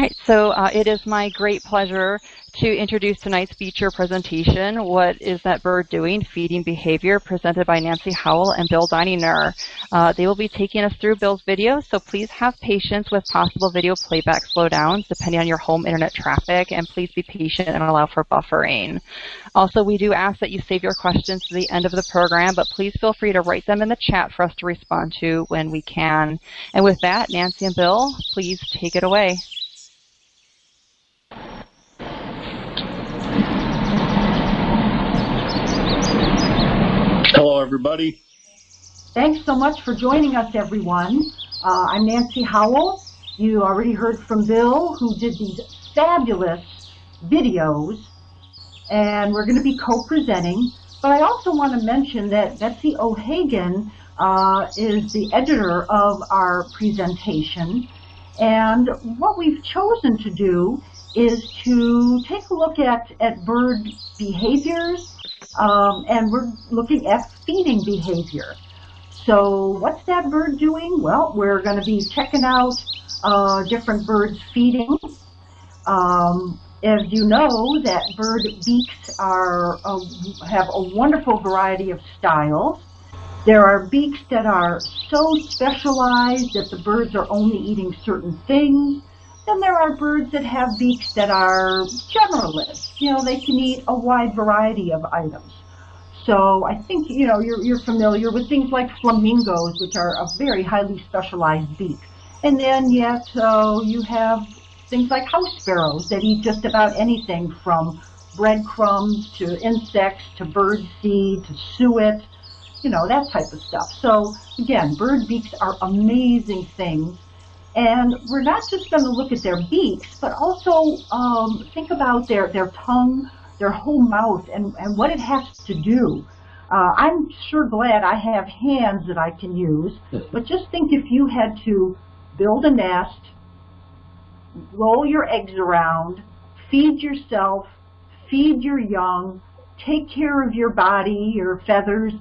right, so uh, it is my great pleasure to introduce tonight's feature presentation, What is That Bird Doing? Feeding Behavior, presented by Nancy Howell and Bill Dininger. Uh, they will be taking us through Bill's video, so please have patience with possible video playback slowdowns depending on your home internet traffic, and please be patient and allow for buffering. Also, we do ask that you save your questions to the end of the program, but please feel free to write them in the chat for us to respond to when we can. And with that, Nancy and Bill, please take it away. Hello, everybody. Thanks so much for joining us, everyone. Uh, I'm Nancy Howell. You already heard from Bill, who did these fabulous videos, and we're going to be co-presenting. But I also want to mention that Betsy O'Hagan uh, is the editor of our presentation. And what we've chosen to do is to take a look at, at bird behaviors, um, and we're looking at feeding behavior. So what's that bird doing? Well, we're going to be checking out uh, different birds feeding. Um, as you know, that bird beaks are have a wonderful variety of styles. There are beaks that are so specialized that the birds are only eating certain things. Then there are birds that have beaks that are generalists. You know, they can eat a wide variety of items. So I think, you know, you're, you're familiar with things like flamingos, which are a very highly specialized beak. And then yet so you have things like house sparrows that eat just about anything from breadcrumbs to insects to bird seed to suet you know, that type of stuff. So again, bird beaks are amazing things. And we're not just going to look at their beaks, but also um, think about their, their tongue, their whole mouth, and, and what it has to do. Uh, I'm sure glad I have hands that I can use, but just think if you had to build a nest, roll your eggs around, feed yourself, feed your young, take care of your body, your feathers,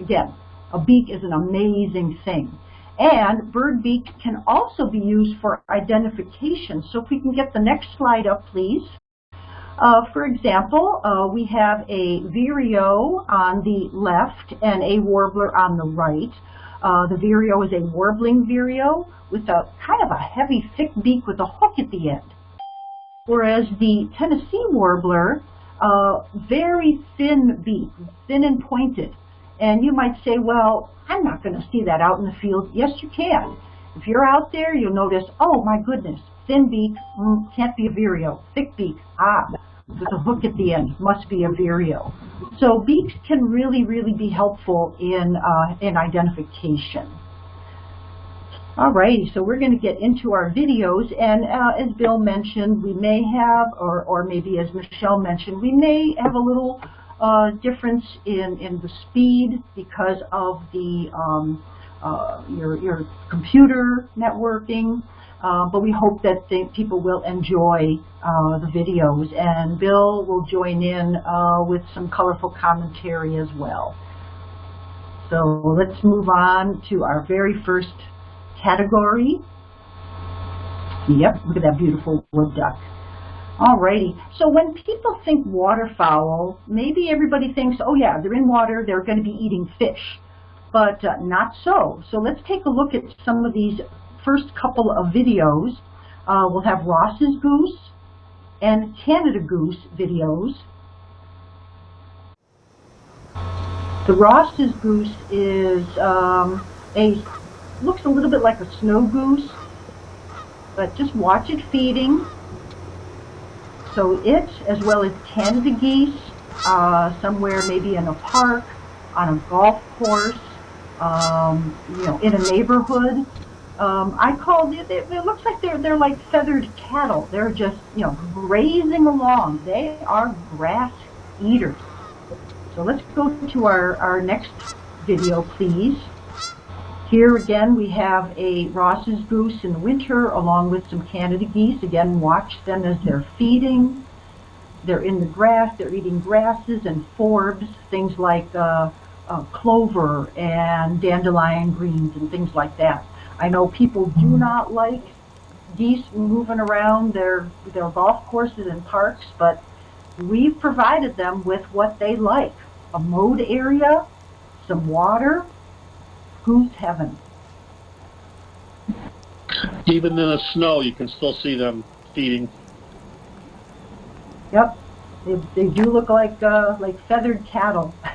Again, a beak is an amazing thing. And bird beak can also be used for identification. So if we can get the next slide up, please. Uh, for example, uh, we have a vireo on the left and a warbler on the right. Uh, the vireo is a warbling vireo with a kind of a heavy, thick beak with a hook at the end. Whereas the Tennessee warbler, uh, very thin beak, thin and pointed. And you might say, well, I'm not going to see that out in the field. Yes, you can. If you're out there, you'll notice, oh my goodness, thin beak, mm, can't be a vireo. Thick beak, ah, with a hook at the end, must be a vireo. So beaks can really, really be helpful in, uh, in identification. Alrighty, so we're going to get into our videos, and uh, as Bill mentioned, we may have, or, or maybe as Michelle mentioned, we may have a little uh, difference in, in the speed because of the um, uh, your, your computer networking. Uh, but we hope that people will enjoy uh, the videos and Bill will join in uh, with some colorful commentary as well. So let's move on to our very first category. Yep, look at that beautiful wood duck. Alrighty, so when people think waterfowl, maybe everybody thinks, oh yeah, they're in water, they're going to be eating fish. But uh, not so. So let's take a look at some of these first couple of videos. Uh, we'll have Ross's goose and Canada goose videos. The Ross's goose is um, a looks a little bit like a snow goose, but just watch it feeding. So it, as well as Canada geese, uh, somewhere maybe in a park, on a golf course, um, you know, in a neighborhood. Um, I call it, it, it looks like they're, they're like feathered cattle. They're just, you know, grazing along. They are grass eaters. So let's go to our, our next video, please. Here again we have a Ross's goose in the winter along with some Canada geese. Again, watch them as they're feeding. They're in the grass, they're eating grasses and forbs, things like uh, uh, clover and dandelion greens and things like that. I know people do not like geese moving around their, their golf courses and parks, but we've provided them with what they like. A mowed area, some water, goose heaven. Even in the snow, you can still see them feeding. Yep, they, they do look like uh, like feathered cattle.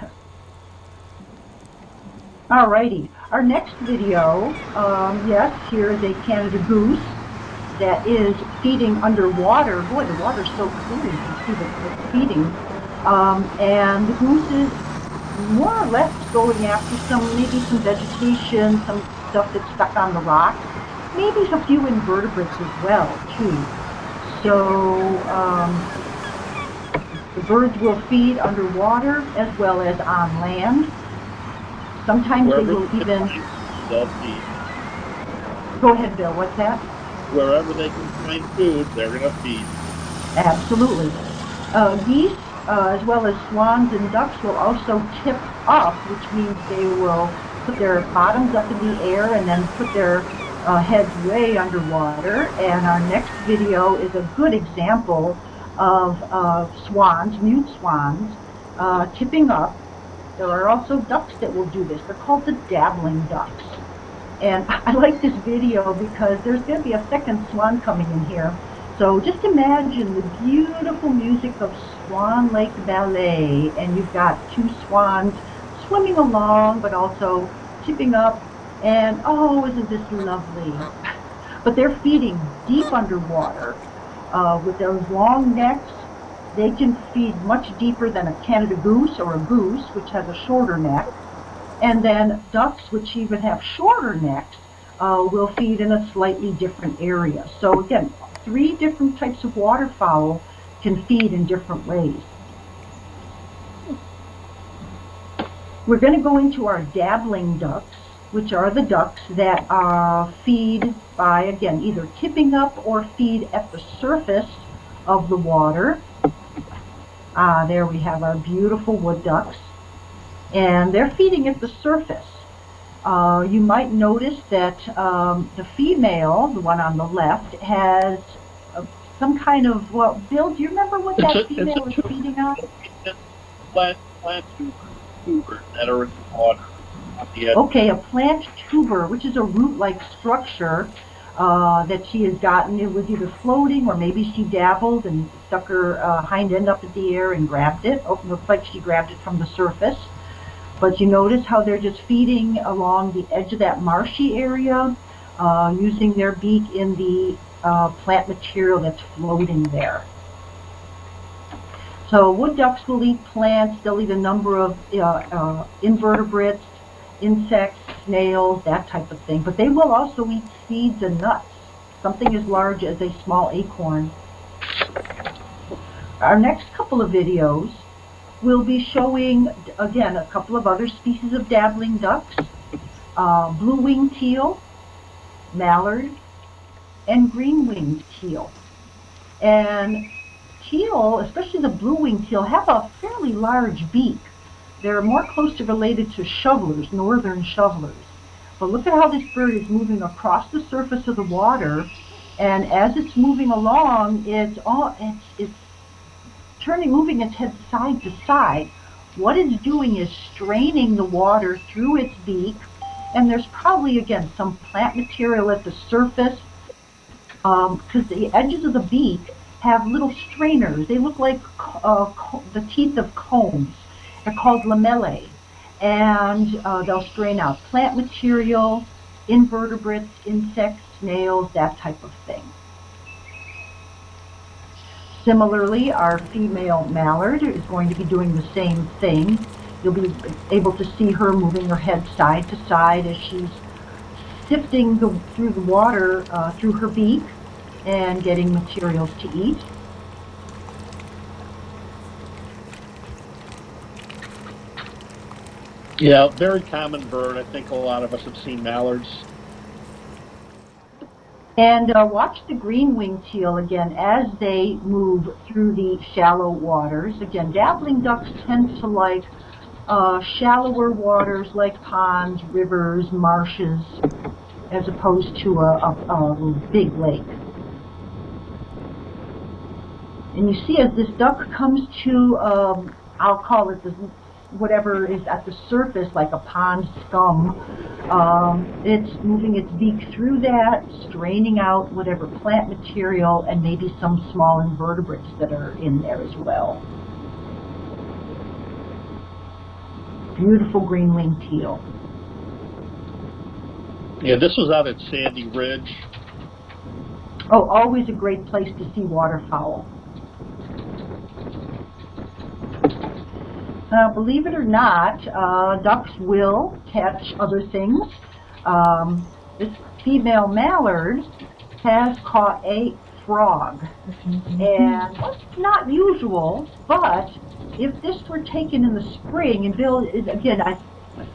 Alrighty, our next video, um, yes, here is a Canada goose that is feeding underwater. Boy, the water's so clear, you can see that it's feeding. Um, and the goose is more or less going after some, maybe some vegetation, some stuff that's stuck on the rock. Maybe a few invertebrates as well, too. So, um, the birds will feed underwater as well as on land. Sometimes Wherever they will even... They'll feed. Go ahead, Bill, what's that? Wherever they can find food, they're going to feed. Absolutely. Uh, geese, uh, as well as swans and ducks, will also tip up, which means they will put their bottoms up in the air and then put their uh, heads way underwater. And our next video is a good example of uh, swans, mute swans, uh, tipping up. There are also ducks that will do this. They're called the dabbling ducks. And I like this video because there's going to be a second swan coming in here. So just imagine the beautiful music of Swan Lake Ballet, and you've got two swans swimming along, but also tipping up, and oh, isn't this lovely? But they're feeding deep underwater uh, with those long necks. They can feed much deeper than a Canada goose or a goose, which has a shorter neck. And then ducks, which even have shorter necks, uh, will feed in a slightly different area. So again, three different types of waterfowl can feed in different ways. We're going to go into our dabbling ducks, which are the ducks that uh, feed by, again, either tipping up or feed at the surface of the water. Ah, there we have our beautiful wood ducks. And they're feeding at the surface. Uh, you might notice that um, the female, the one on the left, has uh, some kind of, well, Bill, do you remember what that It's female a- feeding on? Plant, plant tuber that are in the water. Okay, a plant tuber, which is a root-like structure uh, that she has gotten. It was either floating or maybe she dabbled and stuck her uh, hind end up in the air and grabbed it. Oh, looks like she grabbed it from the surface. But you notice how they're just feeding along the edge of that marshy area, uh, using their beak in the uh, plant material that's floating there. So wood ducks will eat plants. They'll eat a number of uh, uh, invertebrates, insects, snails, that type of thing. But they will also eat seeds and nuts, something as large as a small acorn. Our next couple of videos will be showing, again, a couple of other species of dabbling ducks, uh, blue-winged teal, mallard, and green-winged teal. And teal, especially the blue-winged teal, have a fairly large beak. They're more closely related to shovelers, northern shovelers. But look at how this bird is moving across the surface of the water, and as it's moving along, it's all it's, it's turning, moving its head side to side. What it's doing is straining the water through its beak, and there's probably again some plant material at the surface because um, the edges of the beak have little strainers. They look like uh, the teeth of combs. They're called lamellae. And uh, they'll strain out plant material, invertebrates, insects, snails, that type of thing. Similarly, our female mallard is going to be doing the same thing. You'll be able to see her moving her head side to side as she's sifting the, through the water uh, through her beak and getting materials to eat. Yeah, very common bird. I think a lot of us have seen mallards. And uh, watch the green-winged teal again as they move through the shallow waters. Again, dabbling ducks tend to like uh, shallower waters like ponds, rivers, marshes, as opposed to a, a, a big lake. And you see as this duck comes to, um, I'll call it the, whatever is at the surface, like a pond scum, um, it's moving its beak through that, straining out whatever plant material and maybe some small invertebrates that are in there as well. Beautiful green winged teal. Yeah, this was out at Sandy Ridge. Oh, always a great place to see waterfowl. Now, believe it or not, uh, ducks will catch other things. Um, this female mallard has caught a frog. And it's not usual, but if this were taken in the spring, and Bill, again, I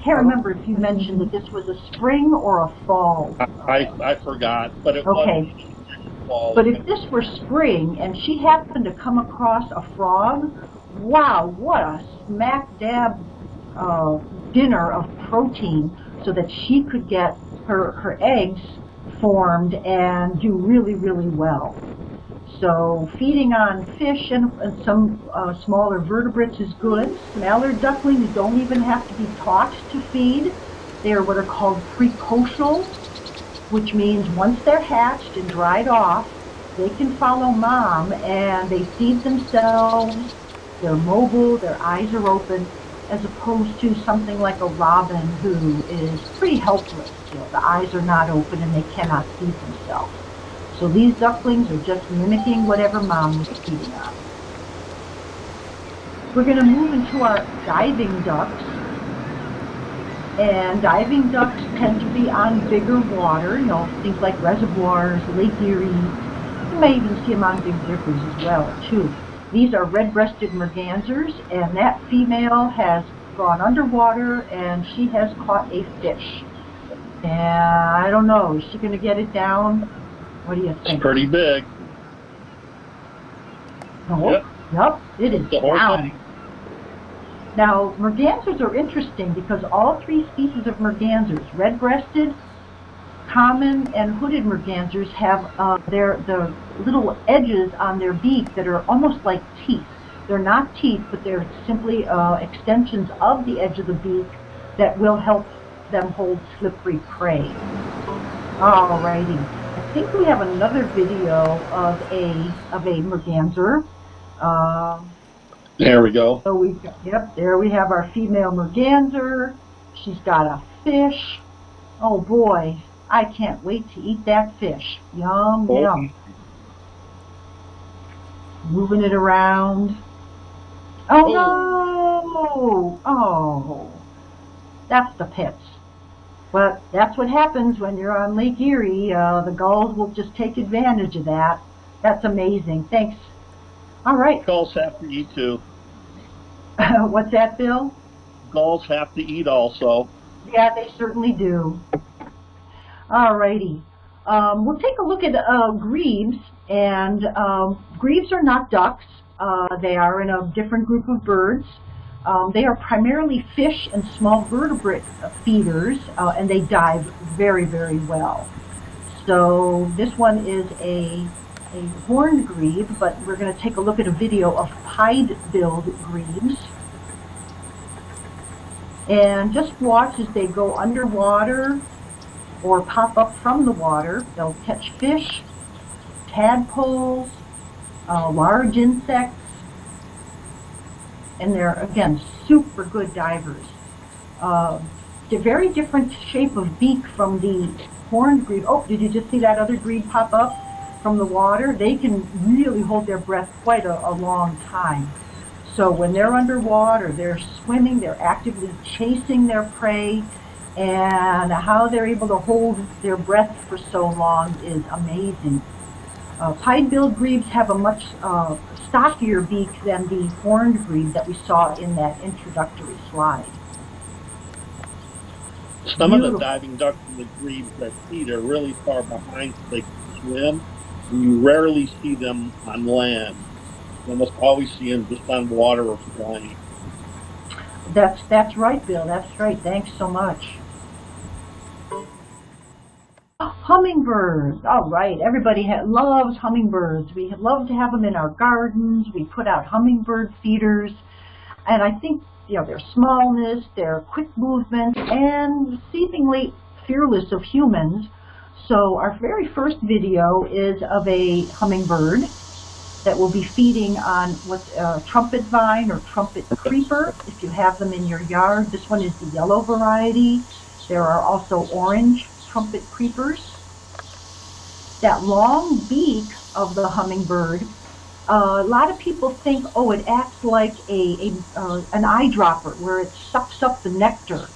can't remember if you mentioned that this was a spring or a fall. I, I forgot, but it Okay. was fall. But if this were spring and she happened to come across a frog, wow, what a smack dab uh, dinner of protein so that she could get her, her eggs formed and do really, really well. So feeding on fish and, some uh, smaller vertebrates is good. Mallard ducklings don't even have to be taught to feed. They are what are called precocial, which means once they're hatched and dried off, they can follow mom and they feed themselves. They're mobile, their eyes are open, as opposed to something like a robin who is pretty helpless. You know, the eyes are not open and they cannot feed themselves. So these ducklings are just mimicking whatever mom was feeding on. We're going to move into our diving ducks. And diving ducks tend to be on bigger water, you know, things like reservoirs, Lake Erie. You may even see them on big rivers as well, too. These are red-breasted mergansers, and that female has gone underwater and she has caught a fish. And I don't know, is she going to get it down? What do you think? It's pretty big. No. Yep. Yep, it is down. thing. Now, mergansers are interesting because all three species of mergansers, red-breasted, common, and hooded mergansers, have uh, their the little edges on their beak that are almost like teeth. They're not teeth, but they're simply uh, extensions of the edge of the beak that will help them hold slippery prey. Alrighty, I think we have another video of a of a merganser. Um, There we go. so we, yep, there we have our female merganser. She's got a fish. Oh boy, I can't wait to eat that fish. Yum, Oh. yum. Moving it around. Oh no! Oh, that's the pits. But that's what happens when you're on Lake Erie. Uh, the gulls will just take advantage of that. That's amazing. Thanks. All right. Gulls have to eat too. What's that, Bill? Gulls have to eat also. Yeah, they certainly do. Alrighty. Um, we'll take a look at uh, grebes, and um, grebes are not ducks. Uh, they are in a different group of birds. Um, they are primarily fish and small vertebrate feeders, uh, and they dive very, very well. So this one is a, a horned grebe, but we're going to take a look at a video of pied-billed grebes. And just watch as they go underwater or pop up from the water. They'll catch fish, tadpoles, uh, large insects, and they're, again, super good divers. Uh, they're very different shape of beak from the horned grebe. Oh, did you just see that other grebe pop up from the water? They can really hold their breath quite a, a long time. So when they're underwater, they're swimming, they're actively chasing their prey, and how they're able to hold their breath for so long is amazing. Uh, Pied-billed grebes have a much uh, stockier beak than the horned grebe that we saw in that introductory slide. Some of the diving ducks and the grebes that feed are really far behind so they can swim. You rarely see them on land. You almost always see them just on water or flying. That's that's right, Bill. That's right. Thanks so much. Hummingbirds. All right, everybody loves hummingbirds. We love to have them in our gardens. We put out hummingbird feeders. And I think, you know, their smallness, their quick movement, and seemingly fearless of humans. So our very first video is of a hummingbird that will be feeding on what's a uh, trumpet vine or trumpet creeper if you have them in your yard. This one is the yellow variety. There are also orange trumpet creepers. That long beak of the hummingbird, uh, a lot of people think, oh, it acts like a, a uh, an eyedropper where it sucks up the nectar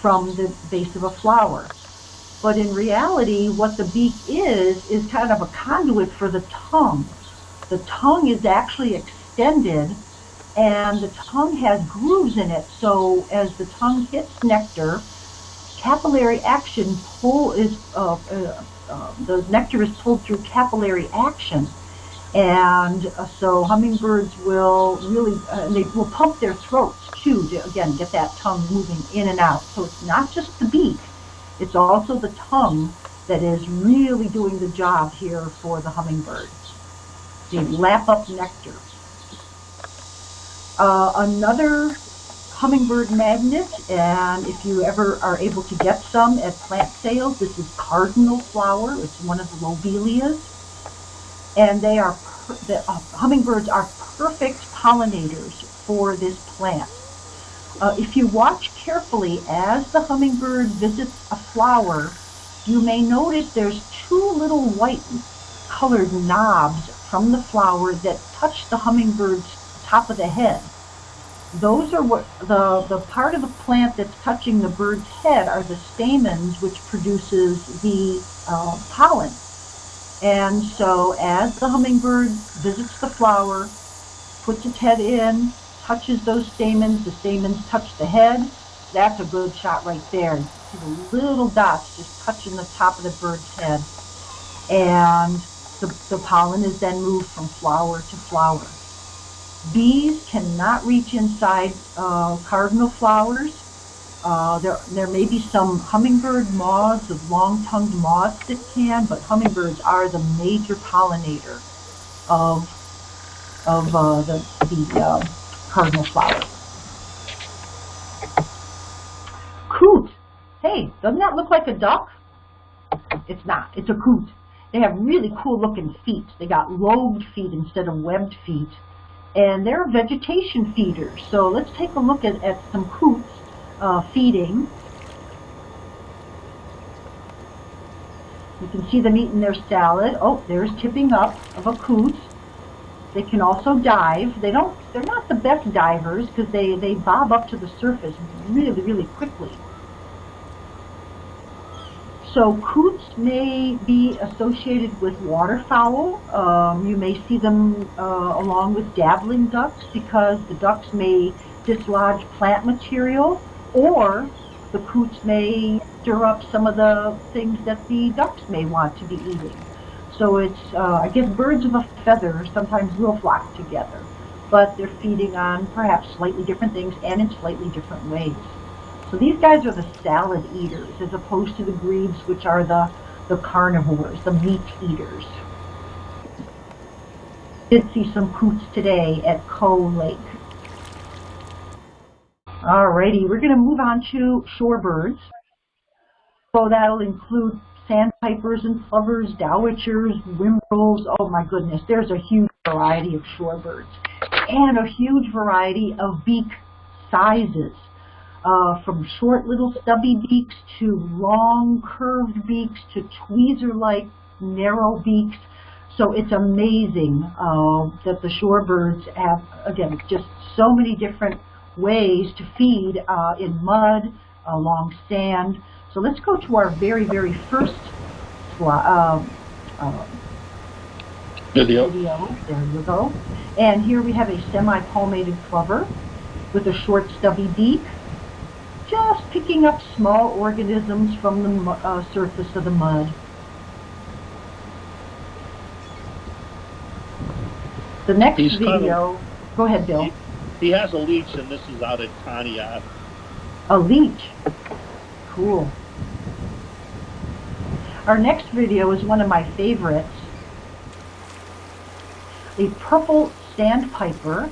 from the base of a flower. But in reality, what the beak is, is kind of a conduit for the tongue. The tongue is actually extended and the tongue has grooves in it. So as the tongue hits nectar, capillary action pull is, uh, uh, uh, the nectar is pulled through capillary action. And uh, so hummingbirds will really, uh, they will pump their throats too to, again, get that tongue moving in and out. So it's not just the beak, it's also the tongue that is really doing the job here for the hummingbird. They lap up nectar. Uh, another hummingbird magnet, and if you ever are able to get some at plant sales, this is cardinal flower. It's one of the lobelias. And they are, the uh, hummingbirds are perfect pollinators for this plant. Uh, if you watch carefully as the hummingbird visits a flower, you may notice there's two little white colored knobs from the flower that touch the hummingbird's top of the head. Those are what the, the part of the plant that's touching the bird's head are the stamens which produces the uh, pollen. And so as the hummingbird visits the flower, puts its head in, touches those stamens, the stamens touch the head, that's a good shot right there. You see the little dots just touching the top of the bird's head. And the, the pollen is then moved from flower to flower. Bees cannot reach inside uh, cardinal flowers. Uh, there, there may be some hummingbird moths, of long-tongued moths that can, but hummingbirds are the major pollinator of, of uh, the, the uh, cardinal flower. Coot. Hey, doesn't that look like a duck? It's not. It's a coot. They have really cool looking feet. They got lobed feet instead of webbed feet. And they're vegetation feeders. So let's take a look at, at some coots uh, feeding. You can see them eating their salad. Oh, there's tipping up of a coot. They can also dive. They don't, they're not the best divers because they, they bob up to the surface really, really quickly. So coots may be associated with waterfowl. Um, you may see them uh, along with dabbling ducks because the ducks may dislodge plant material or the coots may stir up some of the things that the ducks may want to be eating. So it's, uh, I guess birds of a feather sometimes will flock together, but they're feeding on perhaps slightly different things and in slightly different ways. So these guys are the salad eaters as opposed to the grebes, which are the, the carnivores, the meat eaters. Did see some coots today at Coe Lake. Alrighty, we're going to move on to shorebirds. So that'll include sandpipers and plovers, dowitchers, whimbrels. Oh my goodness, there's a huge variety of shorebirds and a huge variety of beak sizes. Uh, from short little stubby beaks to long curved beaks to tweezer-like narrow beaks. So it's amazing uh, that the shorebirds have, again, just so many different ways to feed uh, in mud, along sand, so let's go to our very, very first uh, uh, video. video. There you go. And here we have a semi-palmated plover with a short stubby beak, just picking up small organisms from the uh, surface of the mud. The next He's video, of, go ahead, Bill. He, he has a leech, and this is out at Conneaut. A leech? Cool. Our next video is one of my favorites. A purple sandpiper.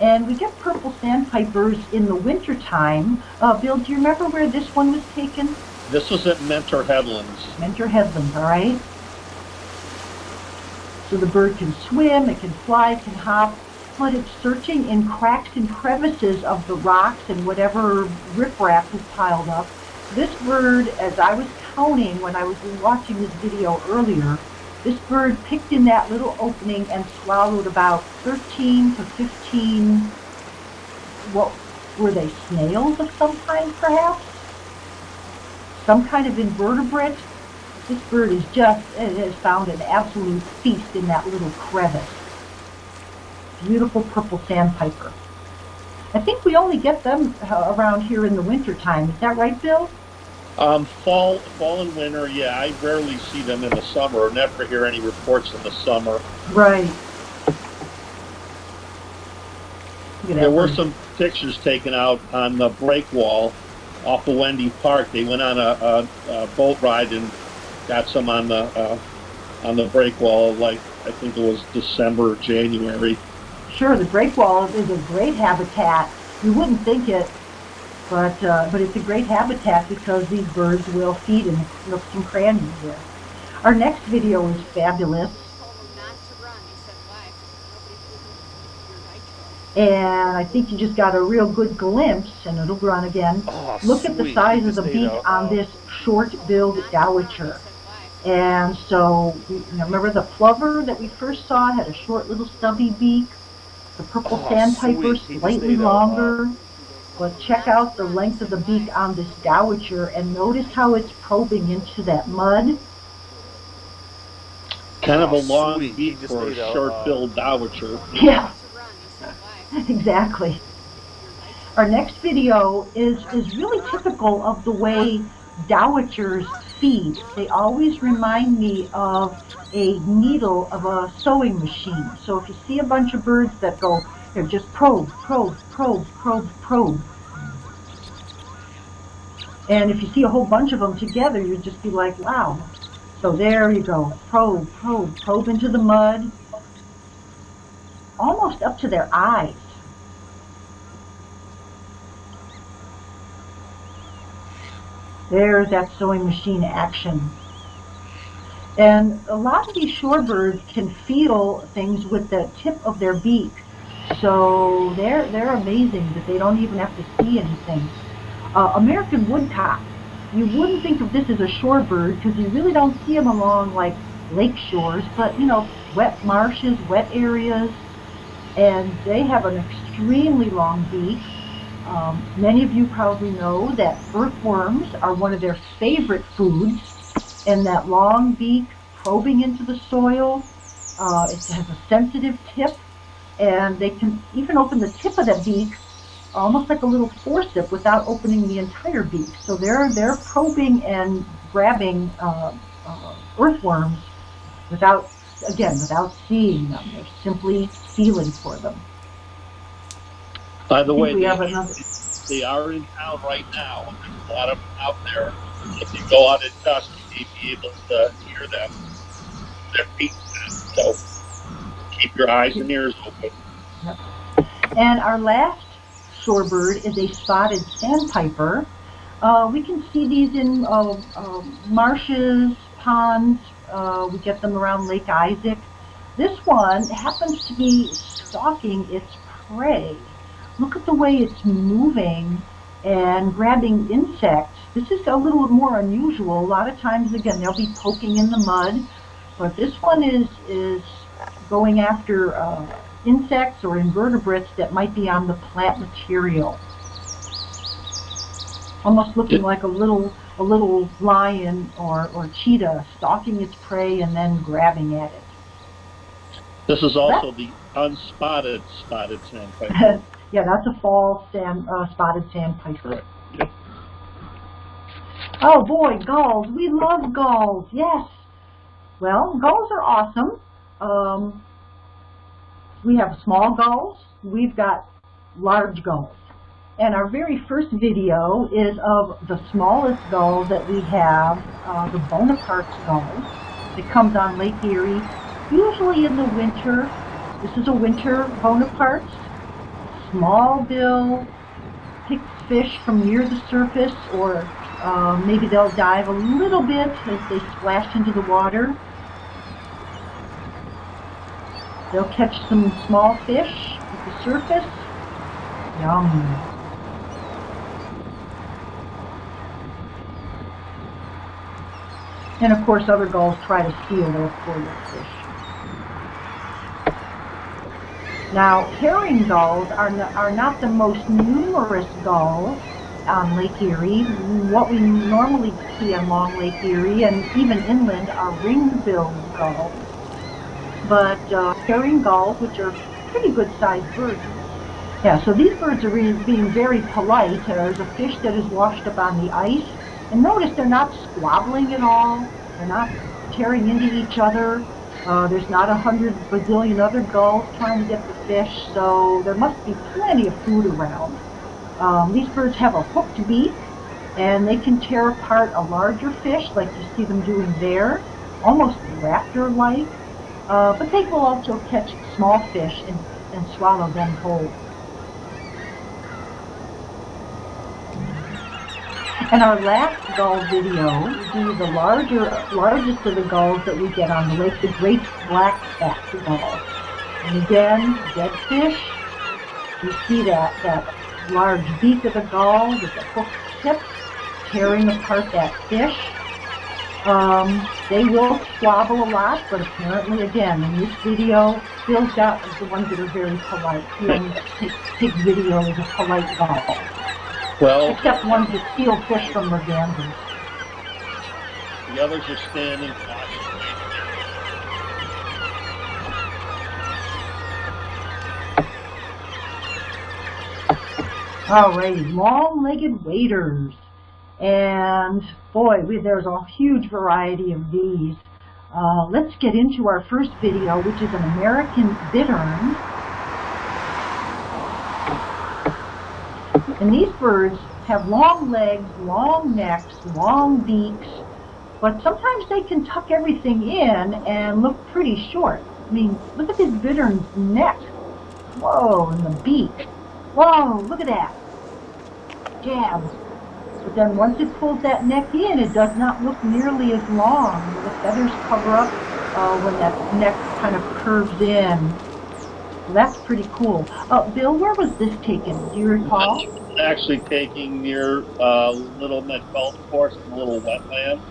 And we get purple sandpipers in the wintertime. Uh, Bill, do you remember where this one was taken? This was at Mentor Headlands. Mentor Headlands, all right? So the bird can swim, it can fly, it can hop, but it's searching in cracks and crevices of the rocks and whatever riprap is piled up. This bird, as I was counting when I was watching this video earlier, this bird picked in that little opening and swallowed about 13 to 15, what were they, snails of some kind perhaps? Some kind of invertebrate? This bird is just, it has found an absolute feast in that little crevice. Beautiful purple sandpiper. I think we only get them uh, around here in the wintertime. Is that right, Bill? Um, fall, fall and winter, yeah, I rarely see them in the summer. or Never hear any reports in the summer. Right. There were some pictures taken out on the break wall off of Wendy Park. They went on a, a, a boat ride and got some on the uh, on the break wall. Like I think it was December, January. Sure, the break wall is a great habitat. You wouldn't think it, but uh, but it's a great habitat because these birds will feed in nooks and crannies there. Our next video is fabulous. And I think you just got a real good glimpse, and it'll run again. Oh, Look at the sweet. size of the beak a- on uh, this short-billed dowitcher. And so, you know, remember the plover that we first saw had a short little stubby beak? The purple Oh, sandpiper sweet. Slightly longer. But check out the length of the beak on this dowitcher and notice how it's probing into that mud. Kind of Oh, a long sweet. Beak for a ate a, uh, short-billed dowitcher. Yeah, exactly. Our next video is, is really typical of the way dowitchers feed. They always remind me of a needle of a sewing machine. So if you see a bunch of birds that go, just probe, probe, probe, probe, probe. And if you see a whole bunch of them together, you'd just be like, wow. So there you go, probe, probe, probe into the mud, almost up to their eyes. There's that sewing machine action. And a lot of these shorebirds can feel things with the tip of their beak. So they're, they're amazing that they don't even have to see anything. Uh, American woodcock, you wouldn't think of this as a shorebird because you really don't see them along like lake shores, but you know, wet marshes, wet areas, and they have an extremely long beak. Um, many of you probably know that earthworms are one of their favorite foods, and that long beak probing into the soil, uh, it has a sensitive tip, and they can even open the tip of the beak almost like a little forceps without opening the entire beak. So they're they're probing and grabbing uh, uh, earthworms without again without seeing them. They're simply feeling for them. By the way, we they, have another. they are in town right now. There's a lot of them out there. If you go out at dusk, you'll be able to hear them. Beating them. So keep your eyes and ears open. Yep. And our last shorebird is a spotted sandpiper. Uh, we can see these in uh, uh, marshes, ponds. Uh, we get them around Lake Isaac. This one happens to be stalking its prey. Look at the way it's moving and grabbing insects. This is a little more unusual. A lot of times, again, they'll be poking in the mud, but this one is is going after uh, insects or invertebrates that might be on the plant material. Almost looking like a little a little lion or, or cheetah stalking its prey and then grabbing at it. This is also the unspotted spotted sandpiper. yeah, that's a fall sand, uh, spotted sandpiper. Correct. Yep. Oh boy, gulls. We love gulls. Yes. Well, gulls are awesome. Um, we have small gulls. We've got large gulls. And our very first video is of the smallest gull that we have, uh, the Bonaparte's gull. It comes on Lake Erie, usually in the winter. This is a winter Bonaparte's. Small bill, picks fish from near the surface, or uh, maybe they'll dive a little bit as they splash into the water. They'll catch some small fish at the surface. Yum. And of course other gulls try to steal those poor fish. Now, herring gulls are, are not the most numerous gulls on Lake Erie. What we normally see on Long Lake Erie and even inland are ring-billed gulls. But uh, herring gulls, which are pretty good-sized birds, yeah, so these birds are being very polite. There's a fish that is washed up on the ice, and notice they're not squabbling at all. They're not tearing into each other. Uh, there's not a hundred bazillion other gulls trying to get the fish, so there must be plenty of food around. Um, these birds have a hooked beak, and they can tear apart a larger fish, like you see them doing there, almost raptor-like. Uh, but they will also catch small fish and, and swallow them whole. And our last gull video will be the larger, largest of the gulls that we get on the lake, the great black-backed gull. And again, dead fish. You see that, that large beak of the gull with the hooked tip tearing apart that fish. Um, they will squabble a lot, but apparently, again, in this video, Bill's got the ones that are very polite. He only takes videos of polite gull. Well, except ones that steal fish from the mergansers. The others are standing All right, long-legged waders. And boy, we, there's a huge variety of these. Uh, let's get into our first video, which is an American bittern. And these birds have long legs, long necks, long beaks, but sometimes they can tuck everything in and look pretty short. I mean, look at this bittern's neck. Whoa, and the beak. Whoa, look at that. Jabs. But then once it pulls that neck in, it does not look nearly as long. The feathers cover up uh, when that neck kind of curves in. that's pretty cool. Uh, Bill, where was this taken? Do you recall? actually taking near uh, Little Met Golf Course, a little wetland.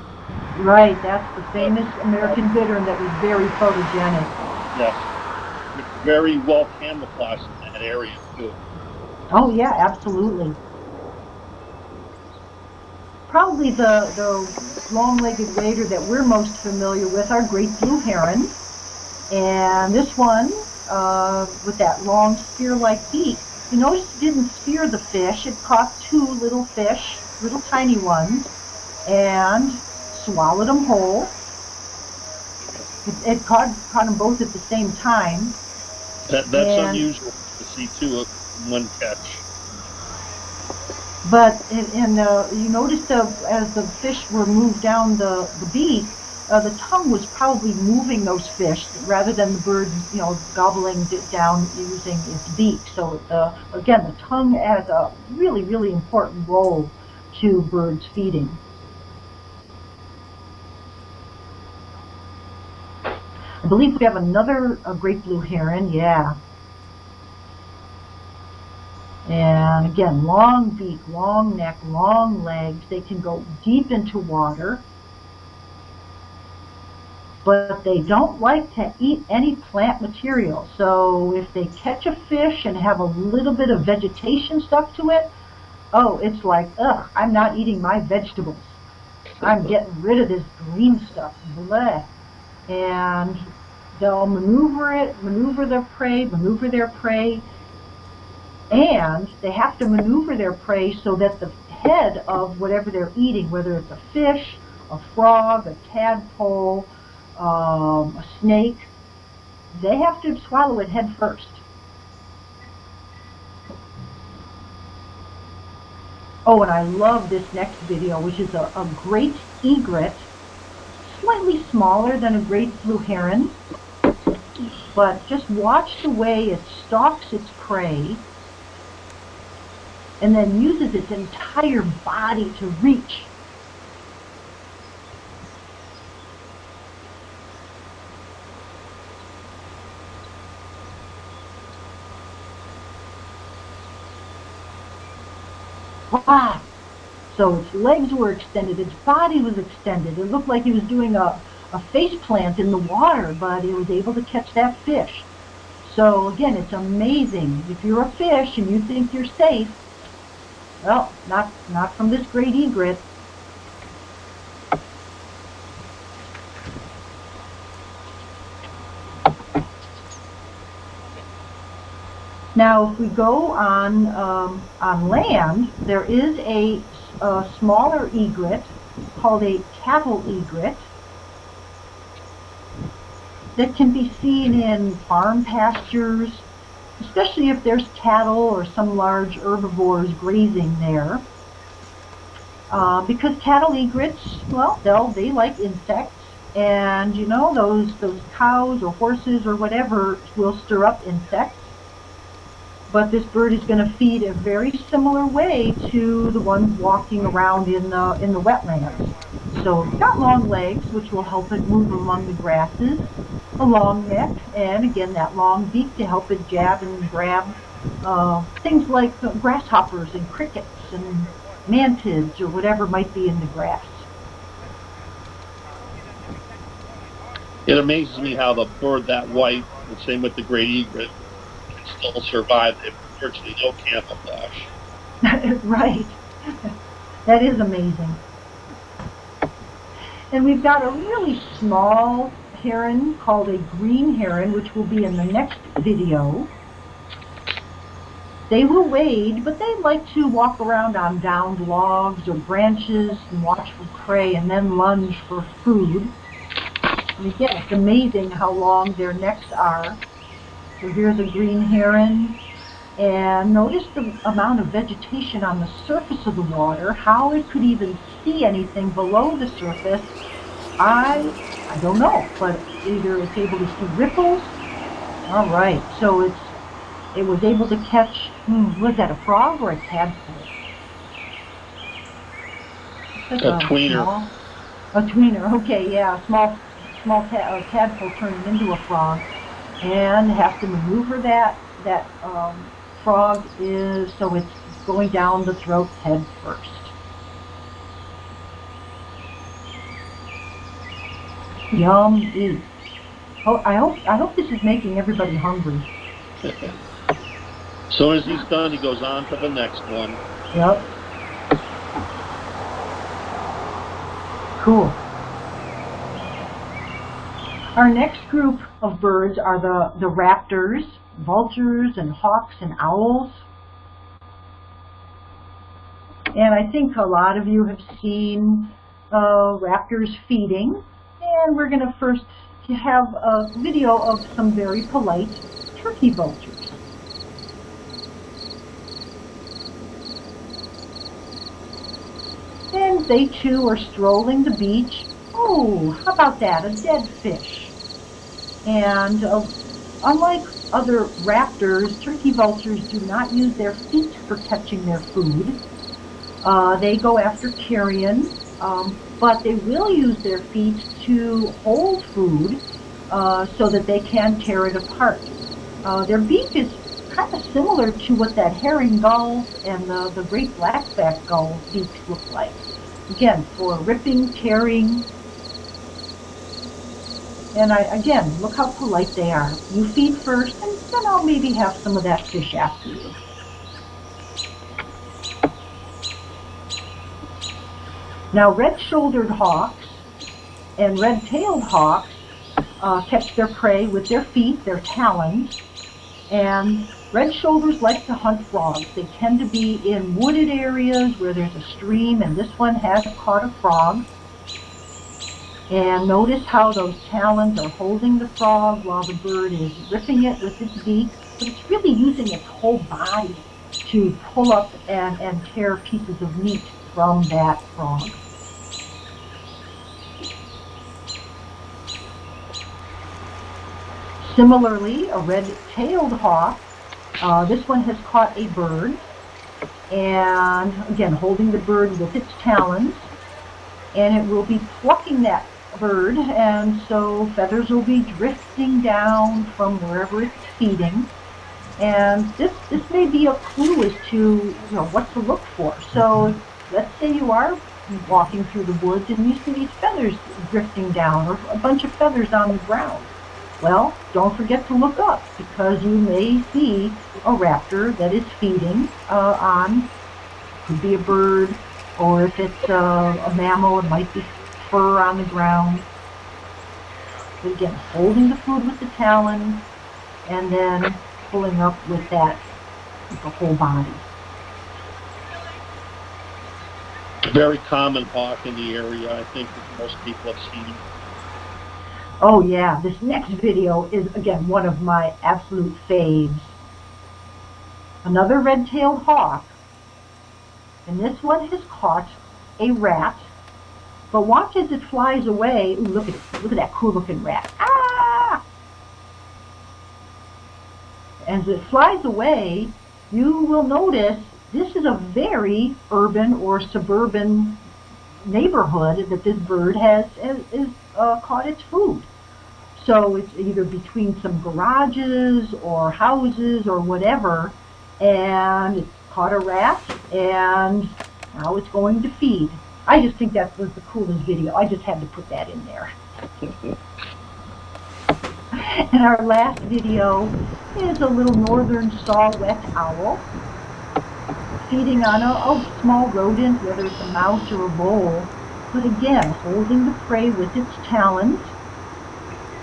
Right, that's the famous American bittern that was very photogenic. Yes. It's very well camouflaged in that area, too. Oh, yeah, absolutely. Probably the, the long-legged wader that we're most familiar with are great blue heron. And this one, uh, with that long spear-like beak, you notice it didn't spear the fish. It caught two little fish, little tiny ones, and swallowed them whole. It, it caught, caught them both at the same time. That, that's and, unusual to see two of one catch. But in uh, you noticed uh, as the fish were moved down the, the beak, uh, the tongue was probably moving those fish rather than the bird, you know, gobbling it down using its beak. So uh, again, the tongue has a really, really important role to birds feeding. I believe we have another great blue heron, yeah. And again, long beak, long neck, long legs. They can go deep into water but they don't like to eat any plant material. So if they catch a fish and have a little bit of vegetation stuck to it, oh, it's like, ugh, I'm not eating my vegetables. I'm getting rid of this green stuff. Bleh. And they'll maneuver it, maneuver their prey, maneuver their prey, and they have to maneuver their prey so that the head of whatever they're eating, whether it's a fish, a frog, a tadpole, um, a snake, they have to swallow it head first. Oh, and I love this next video, which is a, a great egret, slightly smaller than a great blue heron. But just watch the way it stalks its prey and then uses its entire body to reach Wow. So its legs were extended, its body was extended. It looked like he was doing a, a face plant in the water, but he was able to catch that fish. So again, it's amazing. If you're a fish and you think you're safe, well, not, not from this great egret. Now, if we go on um, on land, there is a, a smaller egret called a cattle egret that can be seen in farm pastures, especially if there's cattle or some large herbivores grazing there. Uh, because cattle egrets, well, they'll, they like insects, and you know, those, those cows or horses or whatever will stir up insects but this bird is going to feed a very similar way to the ones walking around in the, in the wetlands. So it's got long legs, which will help it move among the grasses, a long neck, and again that long beak to help it jab and grab uh, things like grasshoppers and crickets and mantids or whatever might be in the grass. It amazes me how the bird that white, the same with the great egret, can still survive in virtually no camouflage. right. That is amazing. And we've got a really small heron called a green heron, which will be in the next video. They will wade, but they like to walk around on downed logs or branches and watch for prey and then lunge for food. And again, it's amazing how long their necks are. So here's a green heron. And notice the amount of vegetation on the surface of the water, how it could even see anything below the surface. I, I don't know, but either it's able to see ripples. All right, so it's it was able to catch, hmm, was that a frog or a tadpole? A, a tweener. Small, a tweener, okay, yeah, small, small ta tadpole turning into a frog and have to maneuver that that um, frog is so it's going down the throat head first. Yum eat. Oh, I hope I hope this is making everybody hungry. as soon as he's done, he goes on to the next one. Yep. Cool. Our next group of birds are the, the raptors, vultures and hawks and owls. And I think a lot of you have seen uh, raptors feeding. And we're going to first have a video of some very polite turkey vultures. And they too are strolling the beach. Oh, how about that, a dead fish. And uh, unlike other raptors, turkey vultures do not use their feet for catching their food. Uh, they go after carrion, um, but they will use their feet to hold food uh, so that they can tear it apart. Uh, their beak is kind of similar to what that herring gull and the, the great blackback gull beaks look like. Again, for ripping, tearing, and I, again, look how polite they are. You feed first, and then I'll maybe have some of that fish after you. Now, red-shouldered hawks and red-tailed hawks uh, catch their prey with their feet, their talons, and red shoulders like to hunt frogs. They tend to be in wooded areas where there's a stream, and this one has caught a frog. And notice how those talons are holding the frog while the bird is ripping it with its beak, but it's really using its whole body to pull up and, and tear pieces of meat from that frog. Similarly, a red-tailed hawk, uh, this one has caught a bird, and again, holding the bird with its talons, and it will be plucking that bird, and so feathers will be drifting down from wherever it's feeding. And this, this may be a clue as to you know, what to look for. So let's say you are walking through the woods and you see these feathers drifting down or a bunch of feathers on the ground. Well, don't forget to look up because you may see a raptor that is feeding uh, on, could be a bird, or if it's uh, a mammal, it might be fur on the ground. But again, holding the food with the talons and then pulling up with that, with the whole body. Very common hawk in the area. I think that most people have seen. Oh yeah, this next video is again one of my absolute faves. Another red-tailed hawk, and this one has caught a rat. But watch as it flies away. Ooh, look at it. Look at that cool-looking rat. Ah! As it flies away, you will notice this is a very urban or suburban neighborhood that this bird has, has, has uh, caught its food. So it's either between some garages or houses or whatever, and it's caught a rat, and now it's going to feed. I just think that was the coolest video. I just had to put that in there. and our last video is a little northern saw-whet owl feeding on a, a small rodent, whether it's a mouse or a vole, but again, holding the prey with its talons,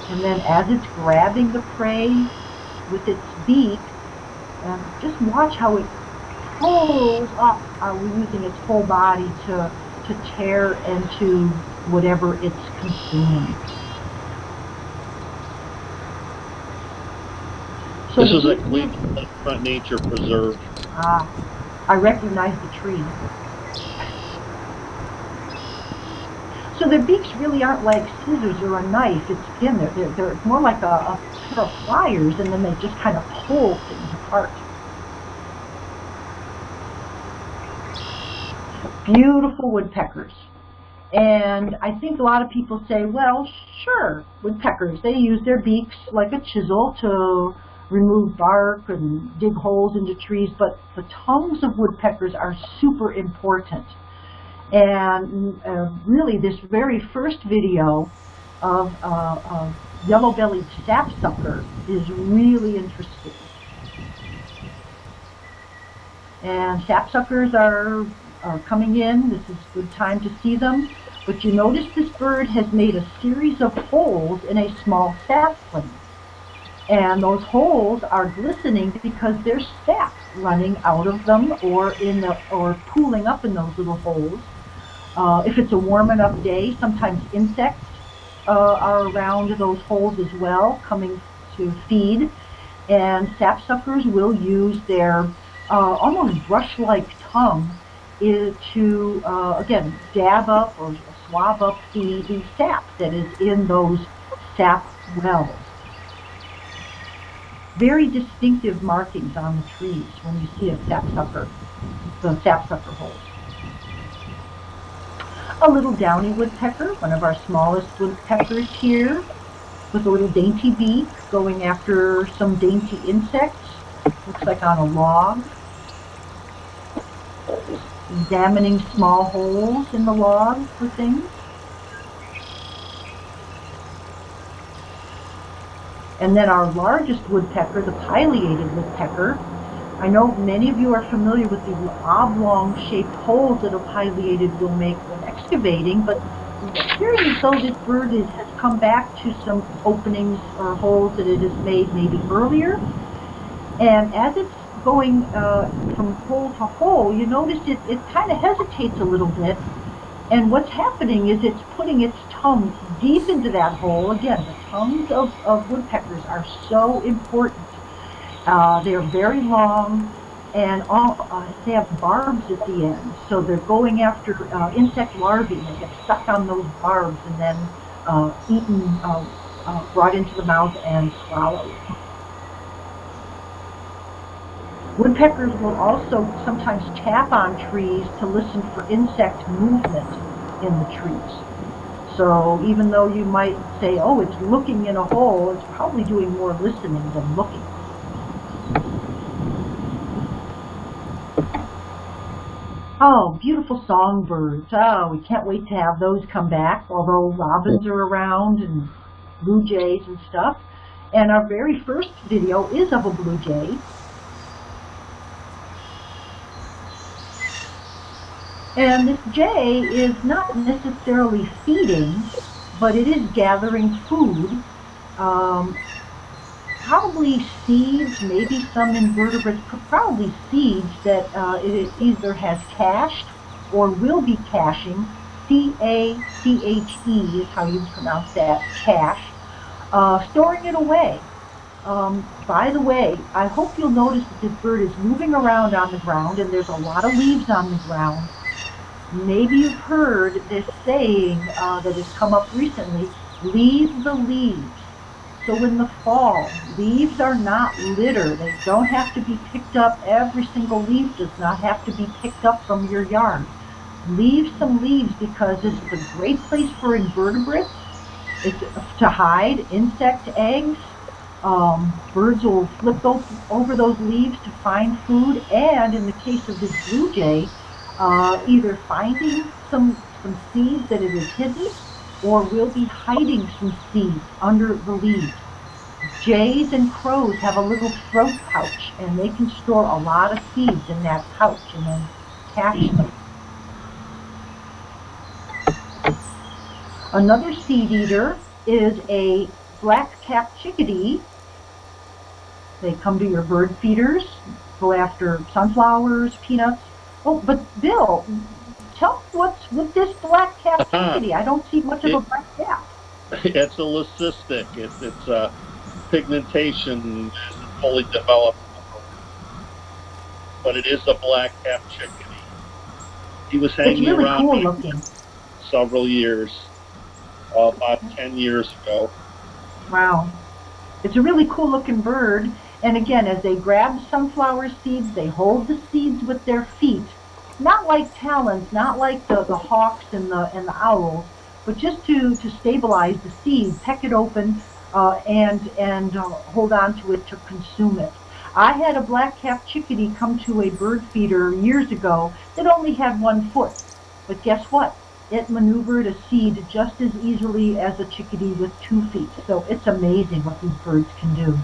and then as it's grabbing the prey with its beak, um, just watch how it pulls up, uh, using its whole body to, to tear into whatever it's consuming. So this is a Cleveland Front Nature Preserve. Ah, I recognize the tree. So their beaks really aren't like scissors or a knife. It's again, they're, they're, they're more like a, a pair of pliers, and then they just kind of pull things apart. Beautiful woodpeckers. And I think a lot of people say, well, sure, woodpeckers, they use their beaks like a chisel to remove bark and dig holes into trees, but the tongues of woodpeckers are super important. And uh, really, this very first video of, uh, yellow-bellied sapsucker is really interesting. And sapsuckers are, are coming in. This is a good time to see them. But you notice this bird has made a series of holes in a small sapling. And those holes are glistening because there's sap running out of them or in the or pooling up in those little holes. Uh, if it's a warm enough day, sometimes insects uh, are around those holes as well, coming to feed. And sapsuckers will use their uh, almost brush-like tongue to, uh, again, dab up or swab up the, the sap that is in those sap wells very distinctive markings on the trees when you see a sapsucker, the sapsucker holes. A little downy woodpecker, one of our smallest woodpeckers here, with a little dainty beak going after some dainty insects. Looks like on a log. Examining small holes in the log for things. And then our largest woodpecker, the pileated woodpecker, I know many of you are familiar with the oblong-shaped holes that a pileated will make when excavating, but appearing as though this bird is, has come back to some openings or holes that it has made maybe earlier. And as it's going uh, from hole to hole, you notice it, it kind of hesitates a little bit. And what's happening is it's putting its tongue deep into that hole. Again, the tongues of, of woodpeckers are so important. Uh, they're very long, and all, uh, they have barbs at the end. So they're going after uh, insect larvae and they get stuck on those barbs and then uh, eaten, uh, uh, brought into the mouth and swallowed. Woodpeckers will also sometimes tap on trees to listen for insect movement in the trees. So even though you might say, oh, it's looking in a hole, it's probably doing more listening than looking. Oh, beautiful songbirds. Oh, we can't wait to have those come back, although robins are around and blue jays and stuff. And our very first video is of a blue jay. And this jay is not necessarily feeding, but it is gathering food. Um, probably seeds, maybe some invertebrates, probably seeds that uh, it either has cached or will be caching. C-A-C-H-E is how you pronounce that, cache. Uh, storing it away. Um, by the way, I hope you'll notice that this bird is moving around on the ground and there's a lot of leaves on the ground. Maybe you've heard this saying uh, that has come up recently, leave the leaves. So in the fall, leaves are not litter. They don't have to be picked up. Every single leaf does not have to be picked up from your yard. Leave some leaves because this is a great place for invertebrates. It's to hide insect eggs. Um, birds will flip over those leaves to find food. And in the case of this blue jay, uh, either finding some, some seeds that it is hidden or will be hiding some seeds under the leaves. Jays and crows have a little throat pouch and they can store a lot of seeds in that pouch and then cache them. Another seed eater is a black-capped chickadee. They come to your bird feeders, go after sunflowers, peanuts, Oh, but Bill, tell me what's with this black cap uh-huh. I don't see much of a black cap. It's a leucistic. It's, it's a pigmentation fully developed, but it is a black cap chickadee. He was hanging really around cool several years, uh, about 10 years ago. Wow. It's a really cool looking bird. And again, as they grab sunflower seeds, they hold the seeds with their feet. Not like talons, not like the, the hawks and the, and the owls, but just to, to stabilize the seed, peck it open, uh, and, and uh, hold on to it to consume it. I had a black-capped chickadee come to a bird feeder years ago that only had one foot. But guess what? It maneuvered a seed just as easily as a chickadee with two feet. So it's amazing what these birds can do.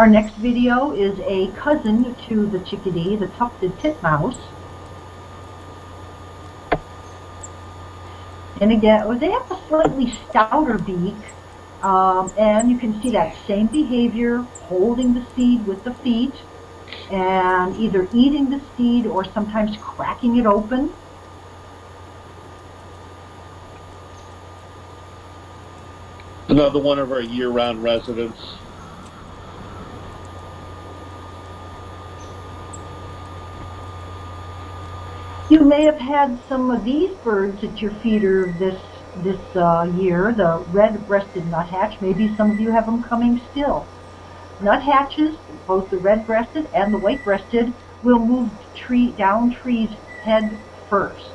Our next video is a cousin to the chickadee, the tufted titmouse. And again, oh, they have a slightly stouter beak, um, and you can see that same behavior, holding the seed with the feet, and either eating the seed or sometimes cracking it open. Another one of our year-round residents. May have had some of these birds at your feeder this this uh, year, the red-breasted nuthatch. Maybe some of you have them coming still. Nuthatches, both the red-breasted and the white-breasted, will move tree down trees head first.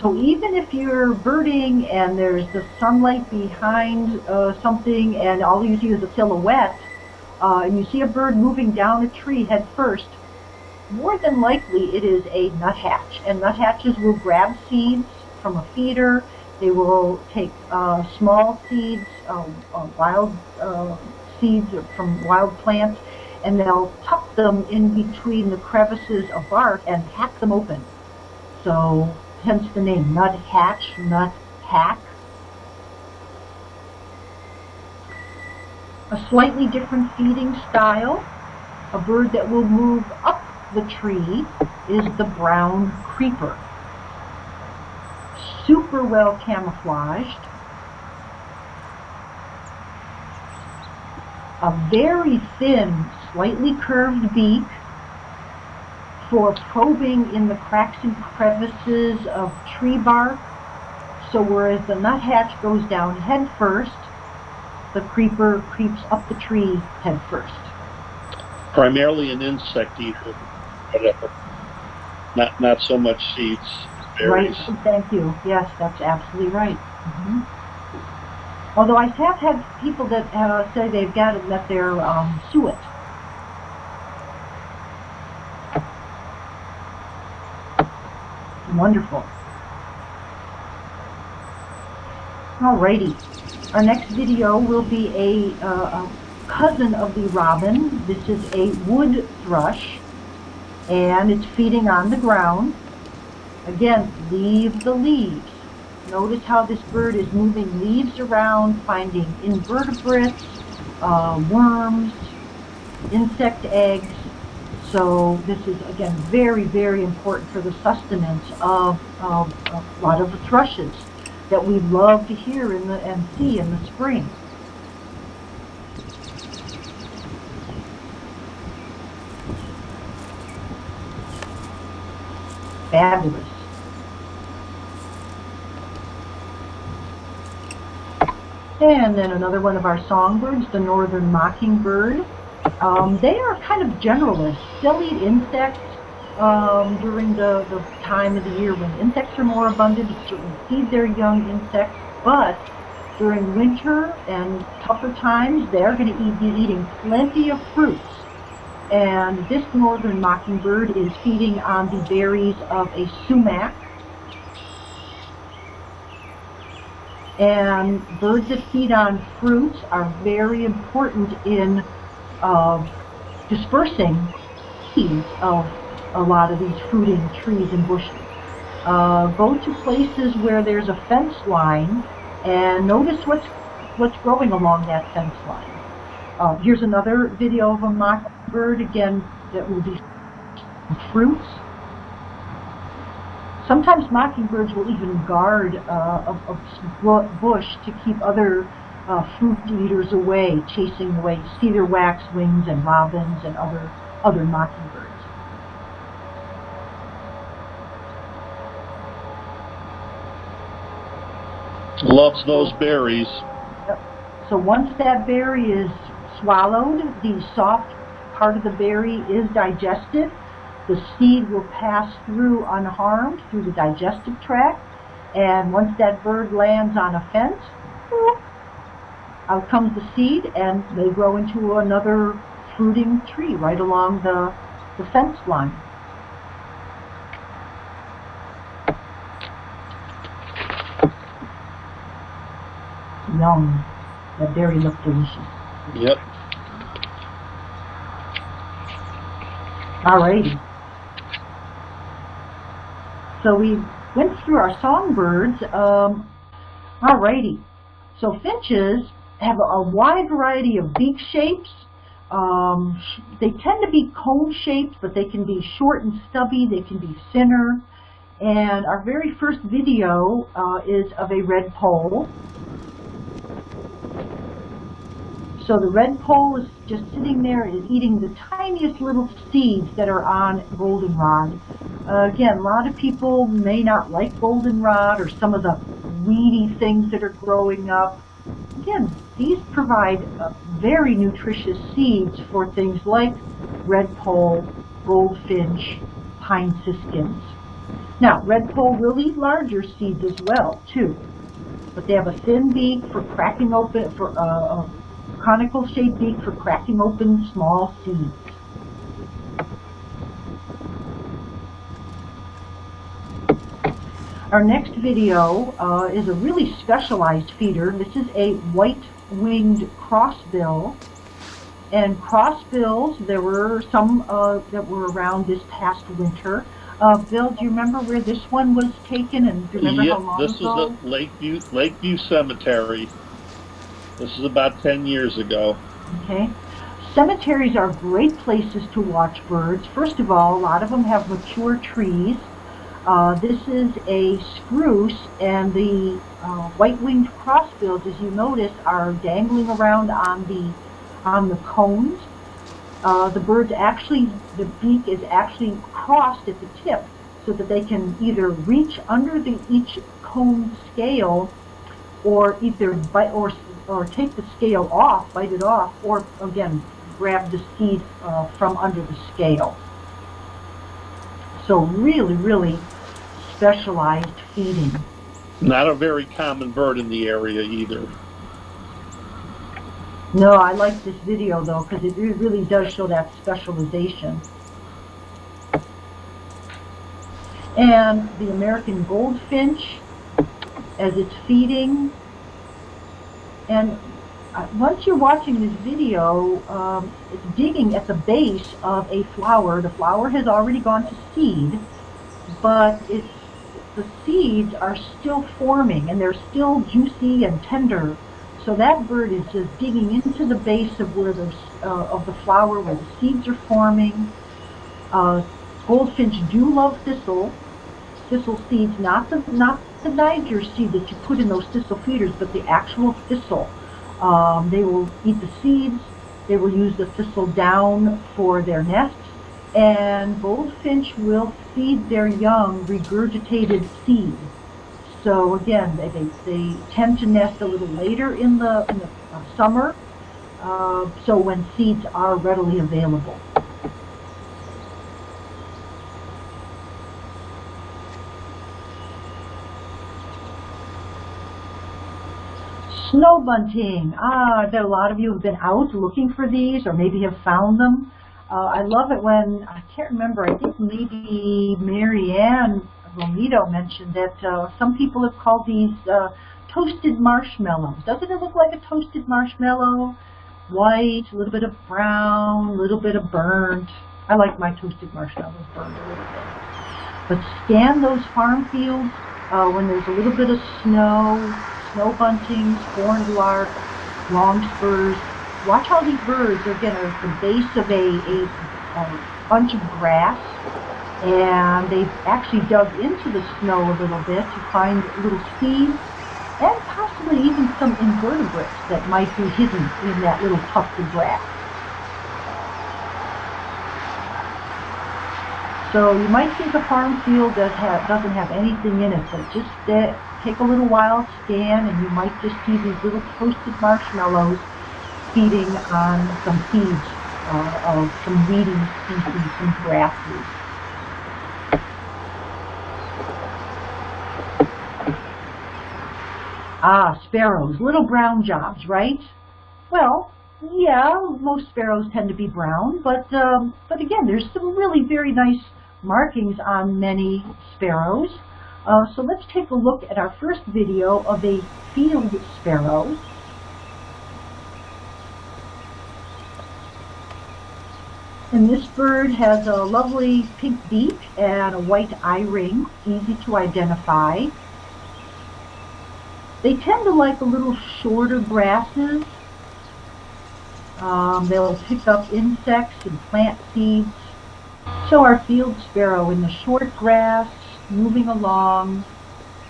So even if you're birding and there's the sunlight behind uh, something and all you see is a silhouette, uh, and you see a bird moving down a tree head first, more than likely it is a nuthatch. And nuthatches will grab seeds from a feeder. They will take uh, small seeds, uh, uh, wild uh, seeds from wild plants, and they'll tuck them in between the crevices of bark and hack them open. So hence the name nuthatch, nut hack. A slightly different feeding style, a bird that will move up the tree is the brown creeper. Super well camouflaged. A very thin, slightly curved beak for probing in the cracks and crevices of tree bark. So whereas the nuthatch goes down head first, the creeper creeps up the tree head first. Primarily an insect eater, whatever. Not not so much seeds, berries. Right. Thank you. Yes, that's absolutely right. Mm-hmm. Although I have had people that uh, say they've got it that they're um, suet. Wonderful. Alrighty. Our next video will be a, uh, a cousin of the robin. This is a wood thrush and it's feeding on the ground. Again, leave the leaves. Notice how this bird is moving leaves around, finding invertebrates, uh, worms, insect eggs. So this is, again, very, very important for the sustenance of, of, of a lot of the thrushes that we love to hear in the, and see in the spring. Fabulous. And then another one of our songbirds, the northern mockingbird. Um, they are kind of generalists. They'll eat insects um, during the, the time of the year when insects are more abundant. Certainly feed their young insects, but during winter and tougher times, they're going to be eating plenty of fruits. And this northern mockingbird is feeding on the berries of a sumac. And birds that feed on fruits are very important in uh, dispersing seeds of a lot of these fruiting trees and bushes. Uh, go to places where there's a fence line and notice what's what's growing along that fence line. Uh, here's another video of a mockingbird, again, that will be fruits. Sometimes mockingbirds will even guard uh, a, a, bush to keep other uh, fruit eaters away, chasing away cedar waxwings and robins and other, other mockingbirds. Loves those berries. So once that berry is swallowed, the soft part of the berry is digested. The seed will pass through unharmed through the digestive tract. And once that bird lands on a fence, out comes the seed and they grow into another fruiting tree right along the, the fence line. Yum. That berry looked delicious. Yep. Alrighty. So we went through our songbirds. Um, alrighty. So finches have a wide variety of beak shapes. Um, they tend to be cone shaped, but they can be short and stubby. They can be thinner. And our very first video uh, is of a redpoll. So the redpoll is just sitting there and eating the tiniest little seeds that are on goldenrod. Uh, again, a lot of people may not like goldenrod or some of the weedy things that are growing up. Again, these provide uh, very nutritious seeds for things like redpoll, goldfinch, pine siskins. Now, redpoll will eat larger seeds as well, too. But they have a thin beak for cracking open, for uh, a conical shaped beak for cracking open small seeds. Our next video uh, is a really specialized feeder. This is a white-winged crossbill. And crossbills, there were some uh, that were around this past winter. Uh, Bill, do you remember where this one was taken and do you remember yep, how long this ago? is at Lakeview, Lakeview Cemetery. This is about 10 years ago. Okay. Cemeteries are great places to watch birds. First of all, a lot of them have mature trees. Uh, this is a spruce, and the uh, white-winged crossbills, as you notice, are dangling around on the on the cones. uh, the birds actually, the beak is actually crossed at the tip so that they can either reach under the each cone scale or either bite or, or take the scale off, bite it off, or again, grab the seed uh, from under the scale. So really, really specialized feeding. Not a very common bird in the area either. No, I like this video though because it really does show that specialization. And the American goldfinch as it's feeding. And uh, once you're watching this video, um, it's digging at the base of a flower. The flower has already gone to seed, but it's, the seeds are still forming and they're still juicy and tender. So that bird is just digging into the base of where the, uh, of the flower where the seeds are forming. Uh, goldfinch do love thistle, thistle seeds, not the not the Niger seed that you put in those thistle feeders, but the actual thistle. Um, they will eat the seeds. They will use the thistle down for their nests, and goldfinch will feed their young regurgitated seed. So again, they, they, they tend to nest a little later in the, in the uh, summer, uh, so when seeds are readily available. Snow bunting. Ah, bet a lot of you have been out looking for these or maybe have found them. Uh, I love it when, I can't remember, I think maybe Mary Ann Romito mentioned that uh, some people have called these uh, toasted marshmallows. Doesn't it look like a toasted marshmallow? White, a little bit of brown, a little bit of burnt. I like my toasted marshmallows burned a little bit. But scan those farm fields uh, when there's a little bit of snow, snow buntings, horned lark, longspurs. Watch how these birds—they're again at the base of a, a, a bunch of grass and they've actually dug into the snow a little bit to find little seeds and possibly even some invertebrates that might be hidden in that little tuft of grass. So you might think a farm field does have, doesn't have anything in it, but just uh, take a little while, scan, and you might just see these little toasted marshmallows feeding on some seeds uh, of some weedy species, some grasses. Ah, sparrows, little brown jobs, right? Well, yeah, most sparrows tend to be brown, but um, but again, there's some really very nice markings on many sparrows. Uh, so let's take a look at our first video of a field sparrow. And this bird has a lovely pink beak and a white eye ring, easy to identify. They tend to like a little shorter grasses. Um, they'll pick up insects and plant seeds. So our field sparrow in the short grass, moving along.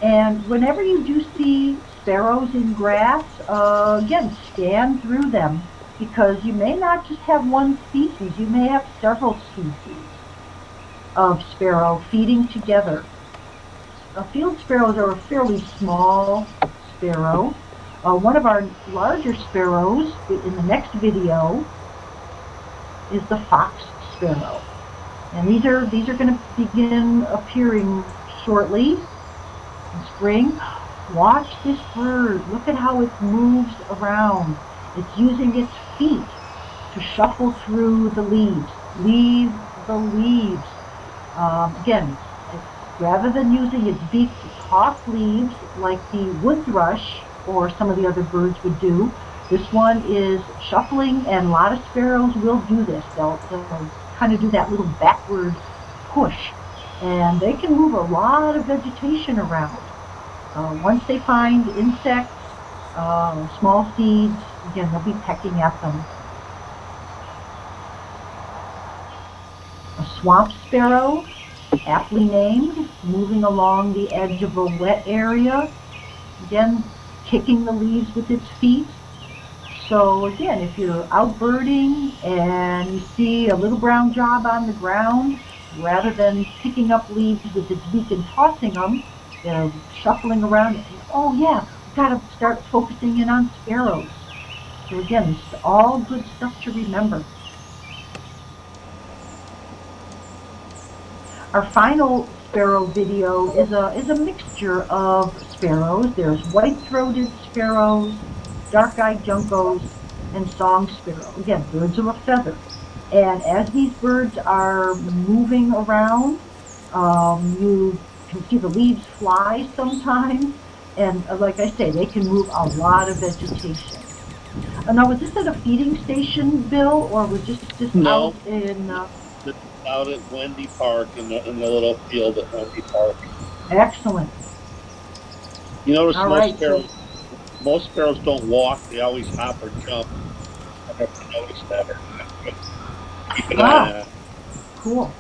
And whenever you do see sparrows in grass, uh, again, scan through them because you may not just have one species, you may have several species of sparrow feeding together. Now, field sparrows are a fairly small sparrow. Uh, one of our larger sparrows in the next video is the fox sparrow. And these are these are going to begin appearing shortly in spring. Watch this bird. Look at how it moves around. It's using its feet to shuffle through the leaves. Leave the leaves. Um, again, rather than using its beak to toss leaves like the wood thrush or some of the other birds would do, this one is shuffling, and a lot of sparrows will do this. They'll, they'll kind of do that little backward push, and they can move a lot of vegetation around. Uh, once they find insects, uh, small seeds, again, they'll be pecking at them. A swamp sparrow aptly named, moving along the edge of a wet area, again kicking the leaves with its feet. So again, if you're out birding and you see a little brown job on the ground, rather than picking up leaves with its beak and tossing them, they're shuffling around. oh yeah, got to start focusing in on sparrows. So again, this is all good stuff to remember. Our final sparrow video is a, is a mixture of sparrows. There's white-throated sparrows, dark-eyed juncos, and song sparrow. Again, birds of a feather. And as these birds are moving around, um, you can see the leaves fly sometimes. And uh, like I say, they can move a lot of vegetation. Uh, now, was this at a feeding station, Bill, or was this just no. out in... Uh, out at Wendy Park in the, in the little field at Wendy Park. Excellent. You notice All most right, sparrows most sparrows don't walk, they always hop or jump. I have noticed that. Keep an Wow. eye on ah, that. Cool.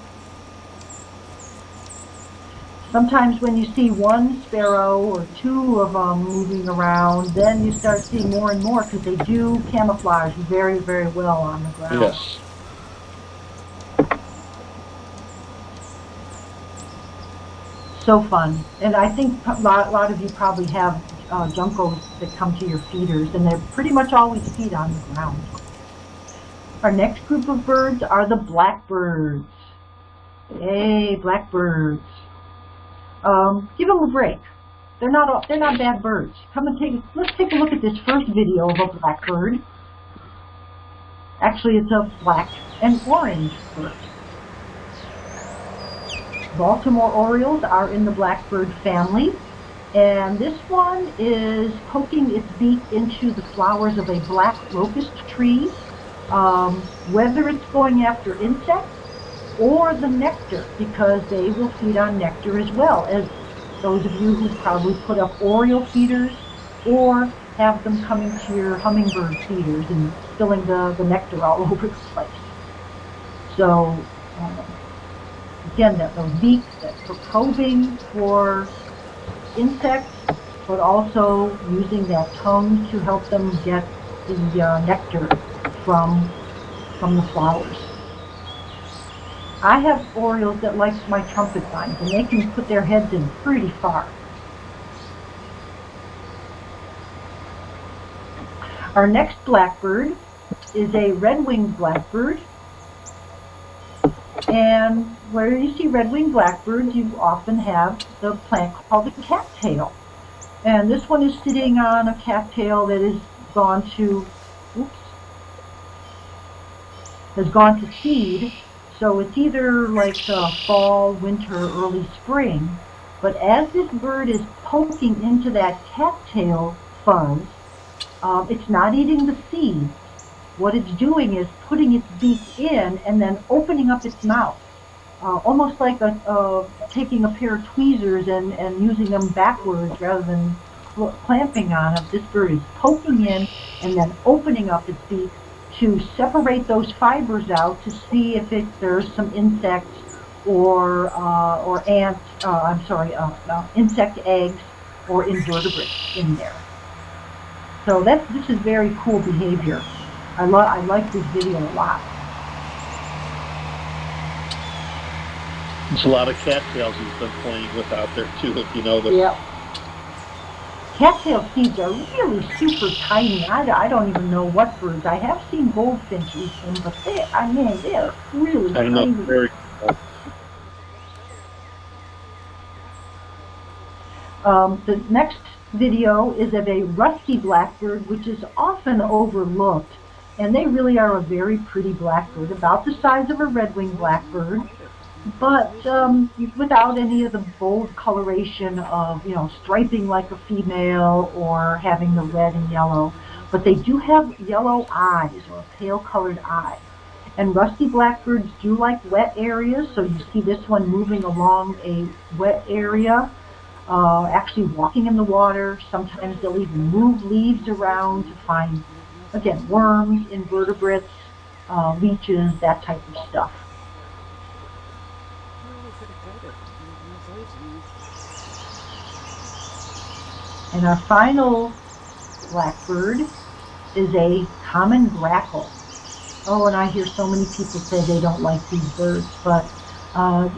Sometimes when you see one sparrow or two of them moving around, then you start seeing more and more because they do camouflage very, very well on the ground. Yes. So fun. And I think a lot, a lot of you probably have uh, juncos that come to your feeders, and they pretty much always feed on the ground. Our next group of birds are the blackbirds. Hey, blackbirds. Um, give them a break. They're not they're not bad birds. Come and take let's take a look at this first video of a blackbird. Actually, it's a black and orange bird. Baltimore Orioles are in the blackbird family. And this one is poking its beak into the flowers of a black locust tree. Um, whether it's going after insects or the nectar, because they will feed on nectar as well, as those of you who probably put up Oriole feeders or have them coming to your hummingbird feeders and spilling the, the nectar all over the place. So, uh, again, that the beak, that for probing for insects, but also using that tongue to help them get the uh, nectar from from the flowers. I have orioles that like my trumpet vines, and they can put their heads in pretty far. Our next blackbird is a red-winged blackbird. And where you see red-winged blackbirds, you often have the plant called the cattail. And this one is sitting on a cattail that has gone to, oops, has gone to seed. So it's either like fall, winter, early spring. But as this bird is poking into that cattail fuzz, um, it's not eating the seeds. What it's doing is putting its beak in and then opening up its mouth. Uh, almost like a, taking a pair of tweezers and, and using them backwards rather than clamping on them. This bird is poking in and then opening up its beak to separate those fibers out to see if it, there's some insects or uh, or ants. Uh, I'm sorry, uh, uh, insect eggs or invertebrates in there. So that's this is very cool behavior. I love I like this video a lot. There's a lot of cattails he's been playing with out there too, if you know notice. Yep. Cattail seeds are really super tiny. I, I don't even know what birds. I have seen goldfinch eat them, but they, I mean, they're really I know, tiny. very cool. Um, the next video is of a rusty blackbird, which is often overlooked. And they really are a very pretty blackbird, about the size of a red-winged blackbird, but um, without any of the bold coloration of, you know, striping like a female or having the red and yellow. But they do have yellow eyes or pale-colored eye. And rusty blackbirds do like wet areas, so you see this one moving along a wet area uh, actually walking in the water. Sometimes they'll even move leaves around to find, again, worms, invertebrates, uh, leeches, that type of stuff. And our final blackbird is a common grackle. Oh, and I hear so many people say they don't like these birds, but uh,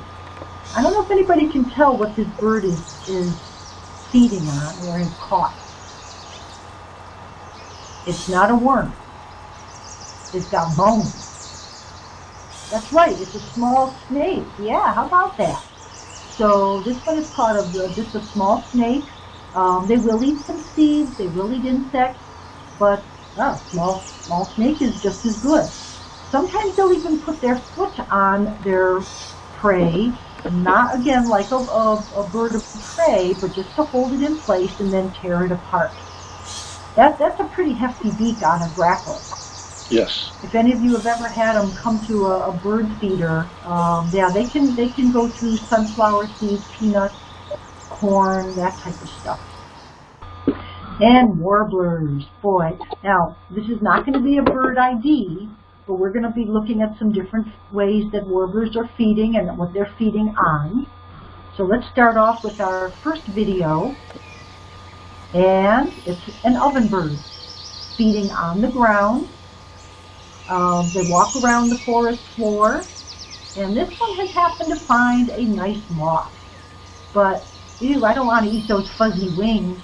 I don't know if anybody can tell what this bird is, is feeding on or has caught. It's not a worm. It's got bones. That's right, it's a small snake. Yeah, how about that? So this one is part of the, just a small snake. Um, they will eat some seeds, they will eat insects, but oh, small, small snake is just as good. Sometimes they'll even put their foot on their prey, not again like a, a, a bird of prey, but just to hold it in place and then tear it apart. That, that's a pretty hefty beak on a grackle. Yes. If any of you have ever had them come to a, a bird feeder, um, yeah, they can they can go through sunflower seeds, peanuts, corn, that type of stuff. And warblers, boy. Now, this is not going to be a bird ID, but we're going to be looking at some different ways that warblers are feeding and what they're feeding on. So let's start off with our first video. And it's an ovenbird feeding on the ground um, they walk around the forest floor, and this one has happened to find a nice moth. But, ew, I don't want to eat those fuzzy wings.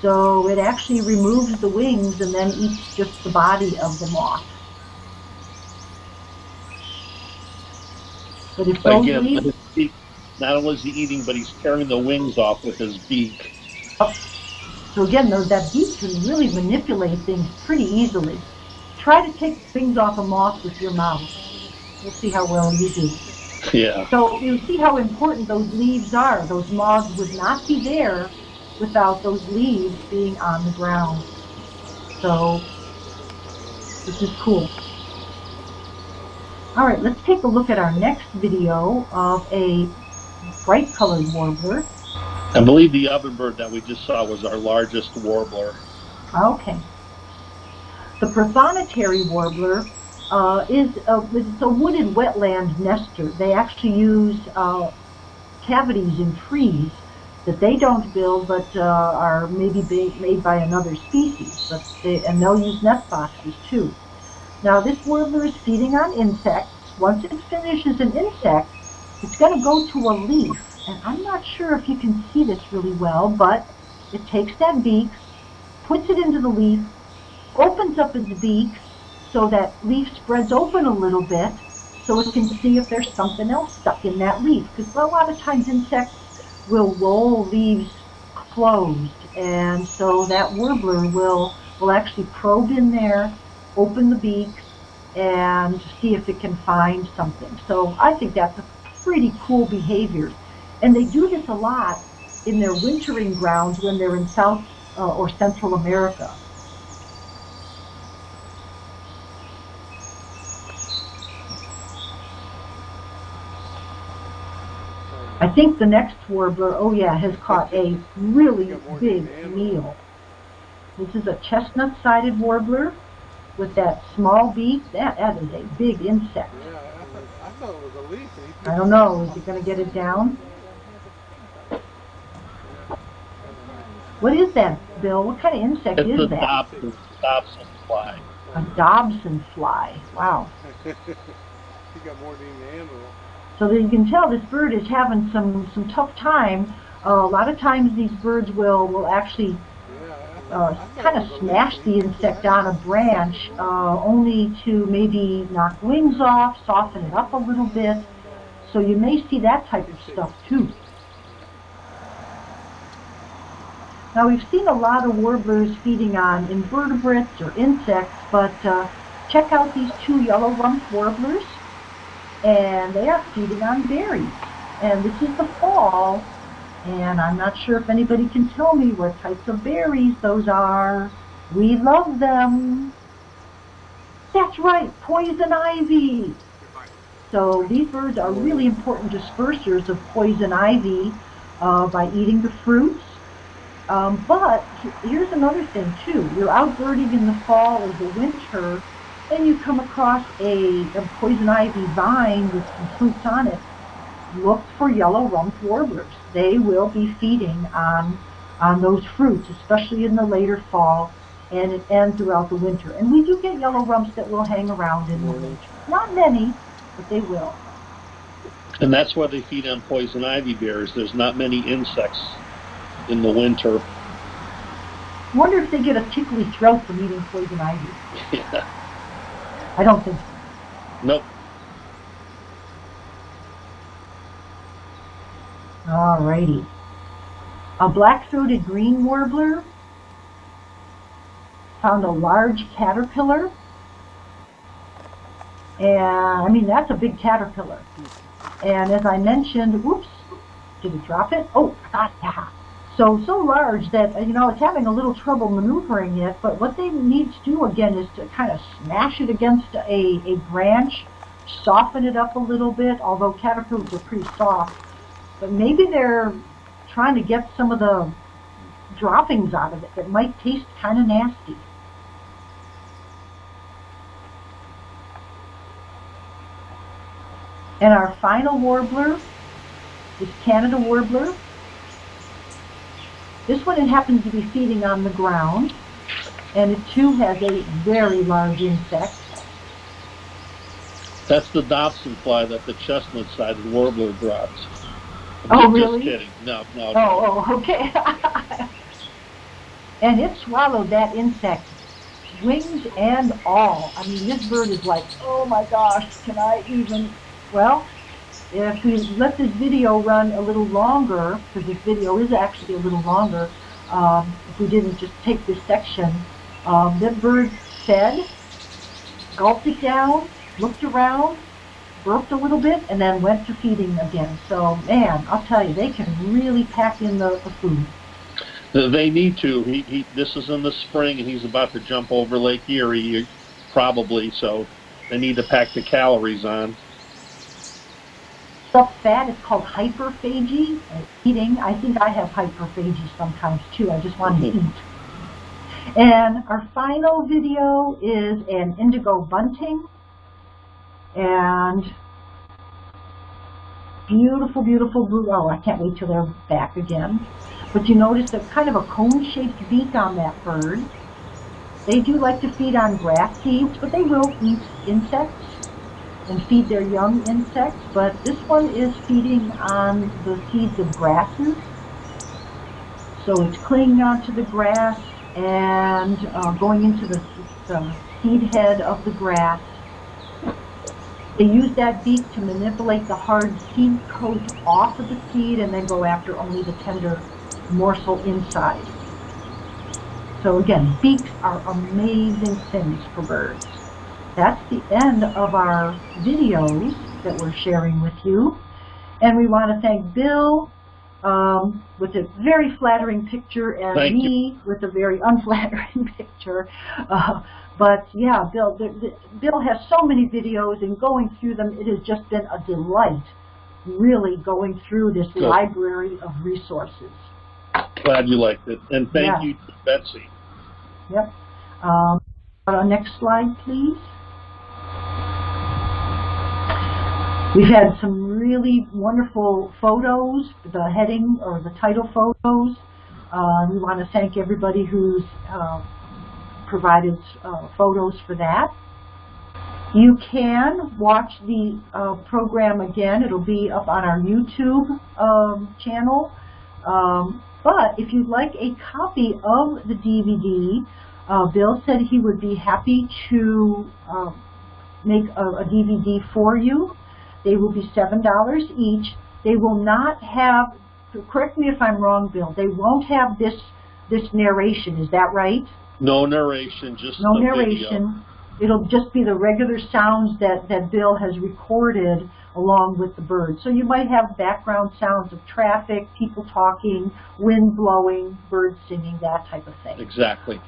So it actually removes the wings and then eats just the body of the moth. But if those Again, leaves, not only is he eating, but he's tearing the wings off with his beak. So again, though, that beak can really manipulate things pretty easily. Try to take things off a moth with your mouth. We'll see how well you do. Yeah. So you see how important those leaves are. Those moths would not be there without those leaves being on the ground. So this is cool. All right, let's take a look at our next video of a bright colored warbler. I believe the ovenbird that we just saw was our largest warbler. Okay. The prothonotary warbler uh, is a, it's a wooded wetland nester. They actually use uh, cavities in trees that they don't build but uh, are maybe made by another species. But they, and they'll use nest boxes too. Now this warbler is feeding on insects. Once it finishes an insect, it's going to go to a leaf. And I'm not sure if you can see this really well, but it takes that beak, puts it into the leaf, opens up its beak so that leaf spreads open a little bit so it can see if there's something else stuck in that leaf. Because a lot of times insects will roll leaves closed and so that warbler will, will actually probe in there, open the beak, and see if it can find something. So I think that's a pretty cool behavior. And they do this a lot in their wintering grounds when they're in South uh, or Central America. I think the next warbler, oh yeah, has caught a really big meal. This is a chestnut-sided warbler with that small beak. That, that is a big insect. Yeah, I, I thought it was a leaf. I don't know. Is he going to get it down? What is that, Bill? What kind of insect It's is a that? Dobson, Dobson fly. A Dobson fly. Wow. he got more than he can handle. So that you can tell this bird is having some, some tough time. Uh, a lot of times these birds will, will actually uh, kind of smash the insect on a branch uh, only to maybe knock wings off, soften it up a little bit. So you may see that type of stuff too. Now we've seen a lot of warblers feeding on invertebrates or insects, but uh, check out these two yellow-rumped warblers and they are feeding on berries. And this is the fall, and I'm not sure if anybody can tell me what types of berries those are. We love them. That's right, poison ivy. So these birds are really important dispersers of poison ivy uh, by eating the fruits. Um, but here's another thing too. You're out birding in the fall or the winter, and you come across a, a poison ivy vine with some fruits on it, look for yellow-rumped warblers. They will be feeding on, on those fruits, especially in the later fall and, and throughout the winter. And we do get yellow rumps that will hang around in the winter. Not many, but they will. And that's why they feed on poison ivy bears. There's not many insects in the winter. Wonder if they get a tickly throat from eating poison ivy. Yeah. I don't think so. Nope. Alrighty. A black-throated green warbler found a large caterpillar. And, I mean, that's a big caterpillar. And as I mentioned, whoops, did it drop it? Oh, ah, yeah. So, so large that, uh, you know, it's having a little trouble maneuvering it, but what they need to do again is to kind of smash it against a, a branch, soften it up a little bit, although caterpillars are pretty soft. But maybe they're trying to get some of the droppings out of it that might taste kind of nasty. And our final warbler is Canada warbler. This one it happens to be feeding on the ground, and it too has a very large insect. That's the Dobson fly that the chestnut-sided warbler drops. Oh, just really? kidding. No, no. Oh, no. Oh, oh, okay. and it swallowed that insect, wings and all. I mean, this bird is like, oh my gosh, can I even? Well, if we let this video run a little longer, because this video is actually a little longer, um, if we didn't just take this section, um, that bird fed, gulped it down, looked around, burped a little bit, and then went to feeding again. So, man, I'll tell you, they can really pack in the, the food. They need to. He, he, this is in the spring, and he's about to jump over Lake Erie, probably. So they need to pack the calories on. Stuff fat is called hyperphagy. Eating, I think I have hyperphagy sometimes too. I just want to mm-hmm. eat. And our final video is an indigo bunting. And beautiful, beautiful blue. Oh, I can't wait till they're back again. But you notice a kind of a cone-shaped beak on that bird. They do like to feed on grass seeds, but they will eat insects and feed their young insects. But this one is feeding on the seeds of grasses. So it's clinging onto the grass and uh, going into the, the seed head of the grass. They use that beak to manipulate the hard seed coat off of the seed and then go after only the tender morsel inside. So again, beaks are amazing things for birds. That's the end of our videos that we're sharing with you. And we want to thank Bill um, with a very flattering picture and Thank me with a very unflattering picture. Uh, but yeah, Bill, the, the, Bill has so many videos and going through them, it has just been a delight really going through this Good. library of resources. Glad you liked it. And thank Yeah. you to Betsy. Yep. Um, next slide, please. We've had some really wonderful photos, the heading or the title photos. Uh, we want to thank everybody who's uh, provided uh, photos for that. You can watch the uh, program again. It'll be up on our YouTube um, channel. Um, but if you'd like a copy of the DVD, uh, Bill said he would be happy to uh, make a, a DVD for you. They will be $7 each. They will not have, correct me if I'm wrong, Bill, they won't have this, this narration, is that right? No narration, just No narration. It'll just be the regular sounds that, that Bill has recorded along with the birds. So you might have background sounds of traffic, people talking, wind blowing, birds singing, that type of thing. Exactly.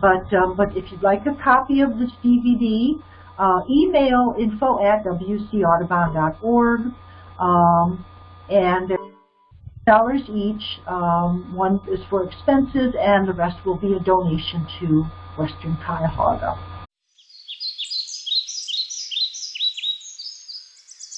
But, um, but if you'd like a copy of this DVD, uh, email info at wcaudubon.org. Um, and dollars each. Um, one is for expenses, and the rest will be a donation to Western Cuyahoga.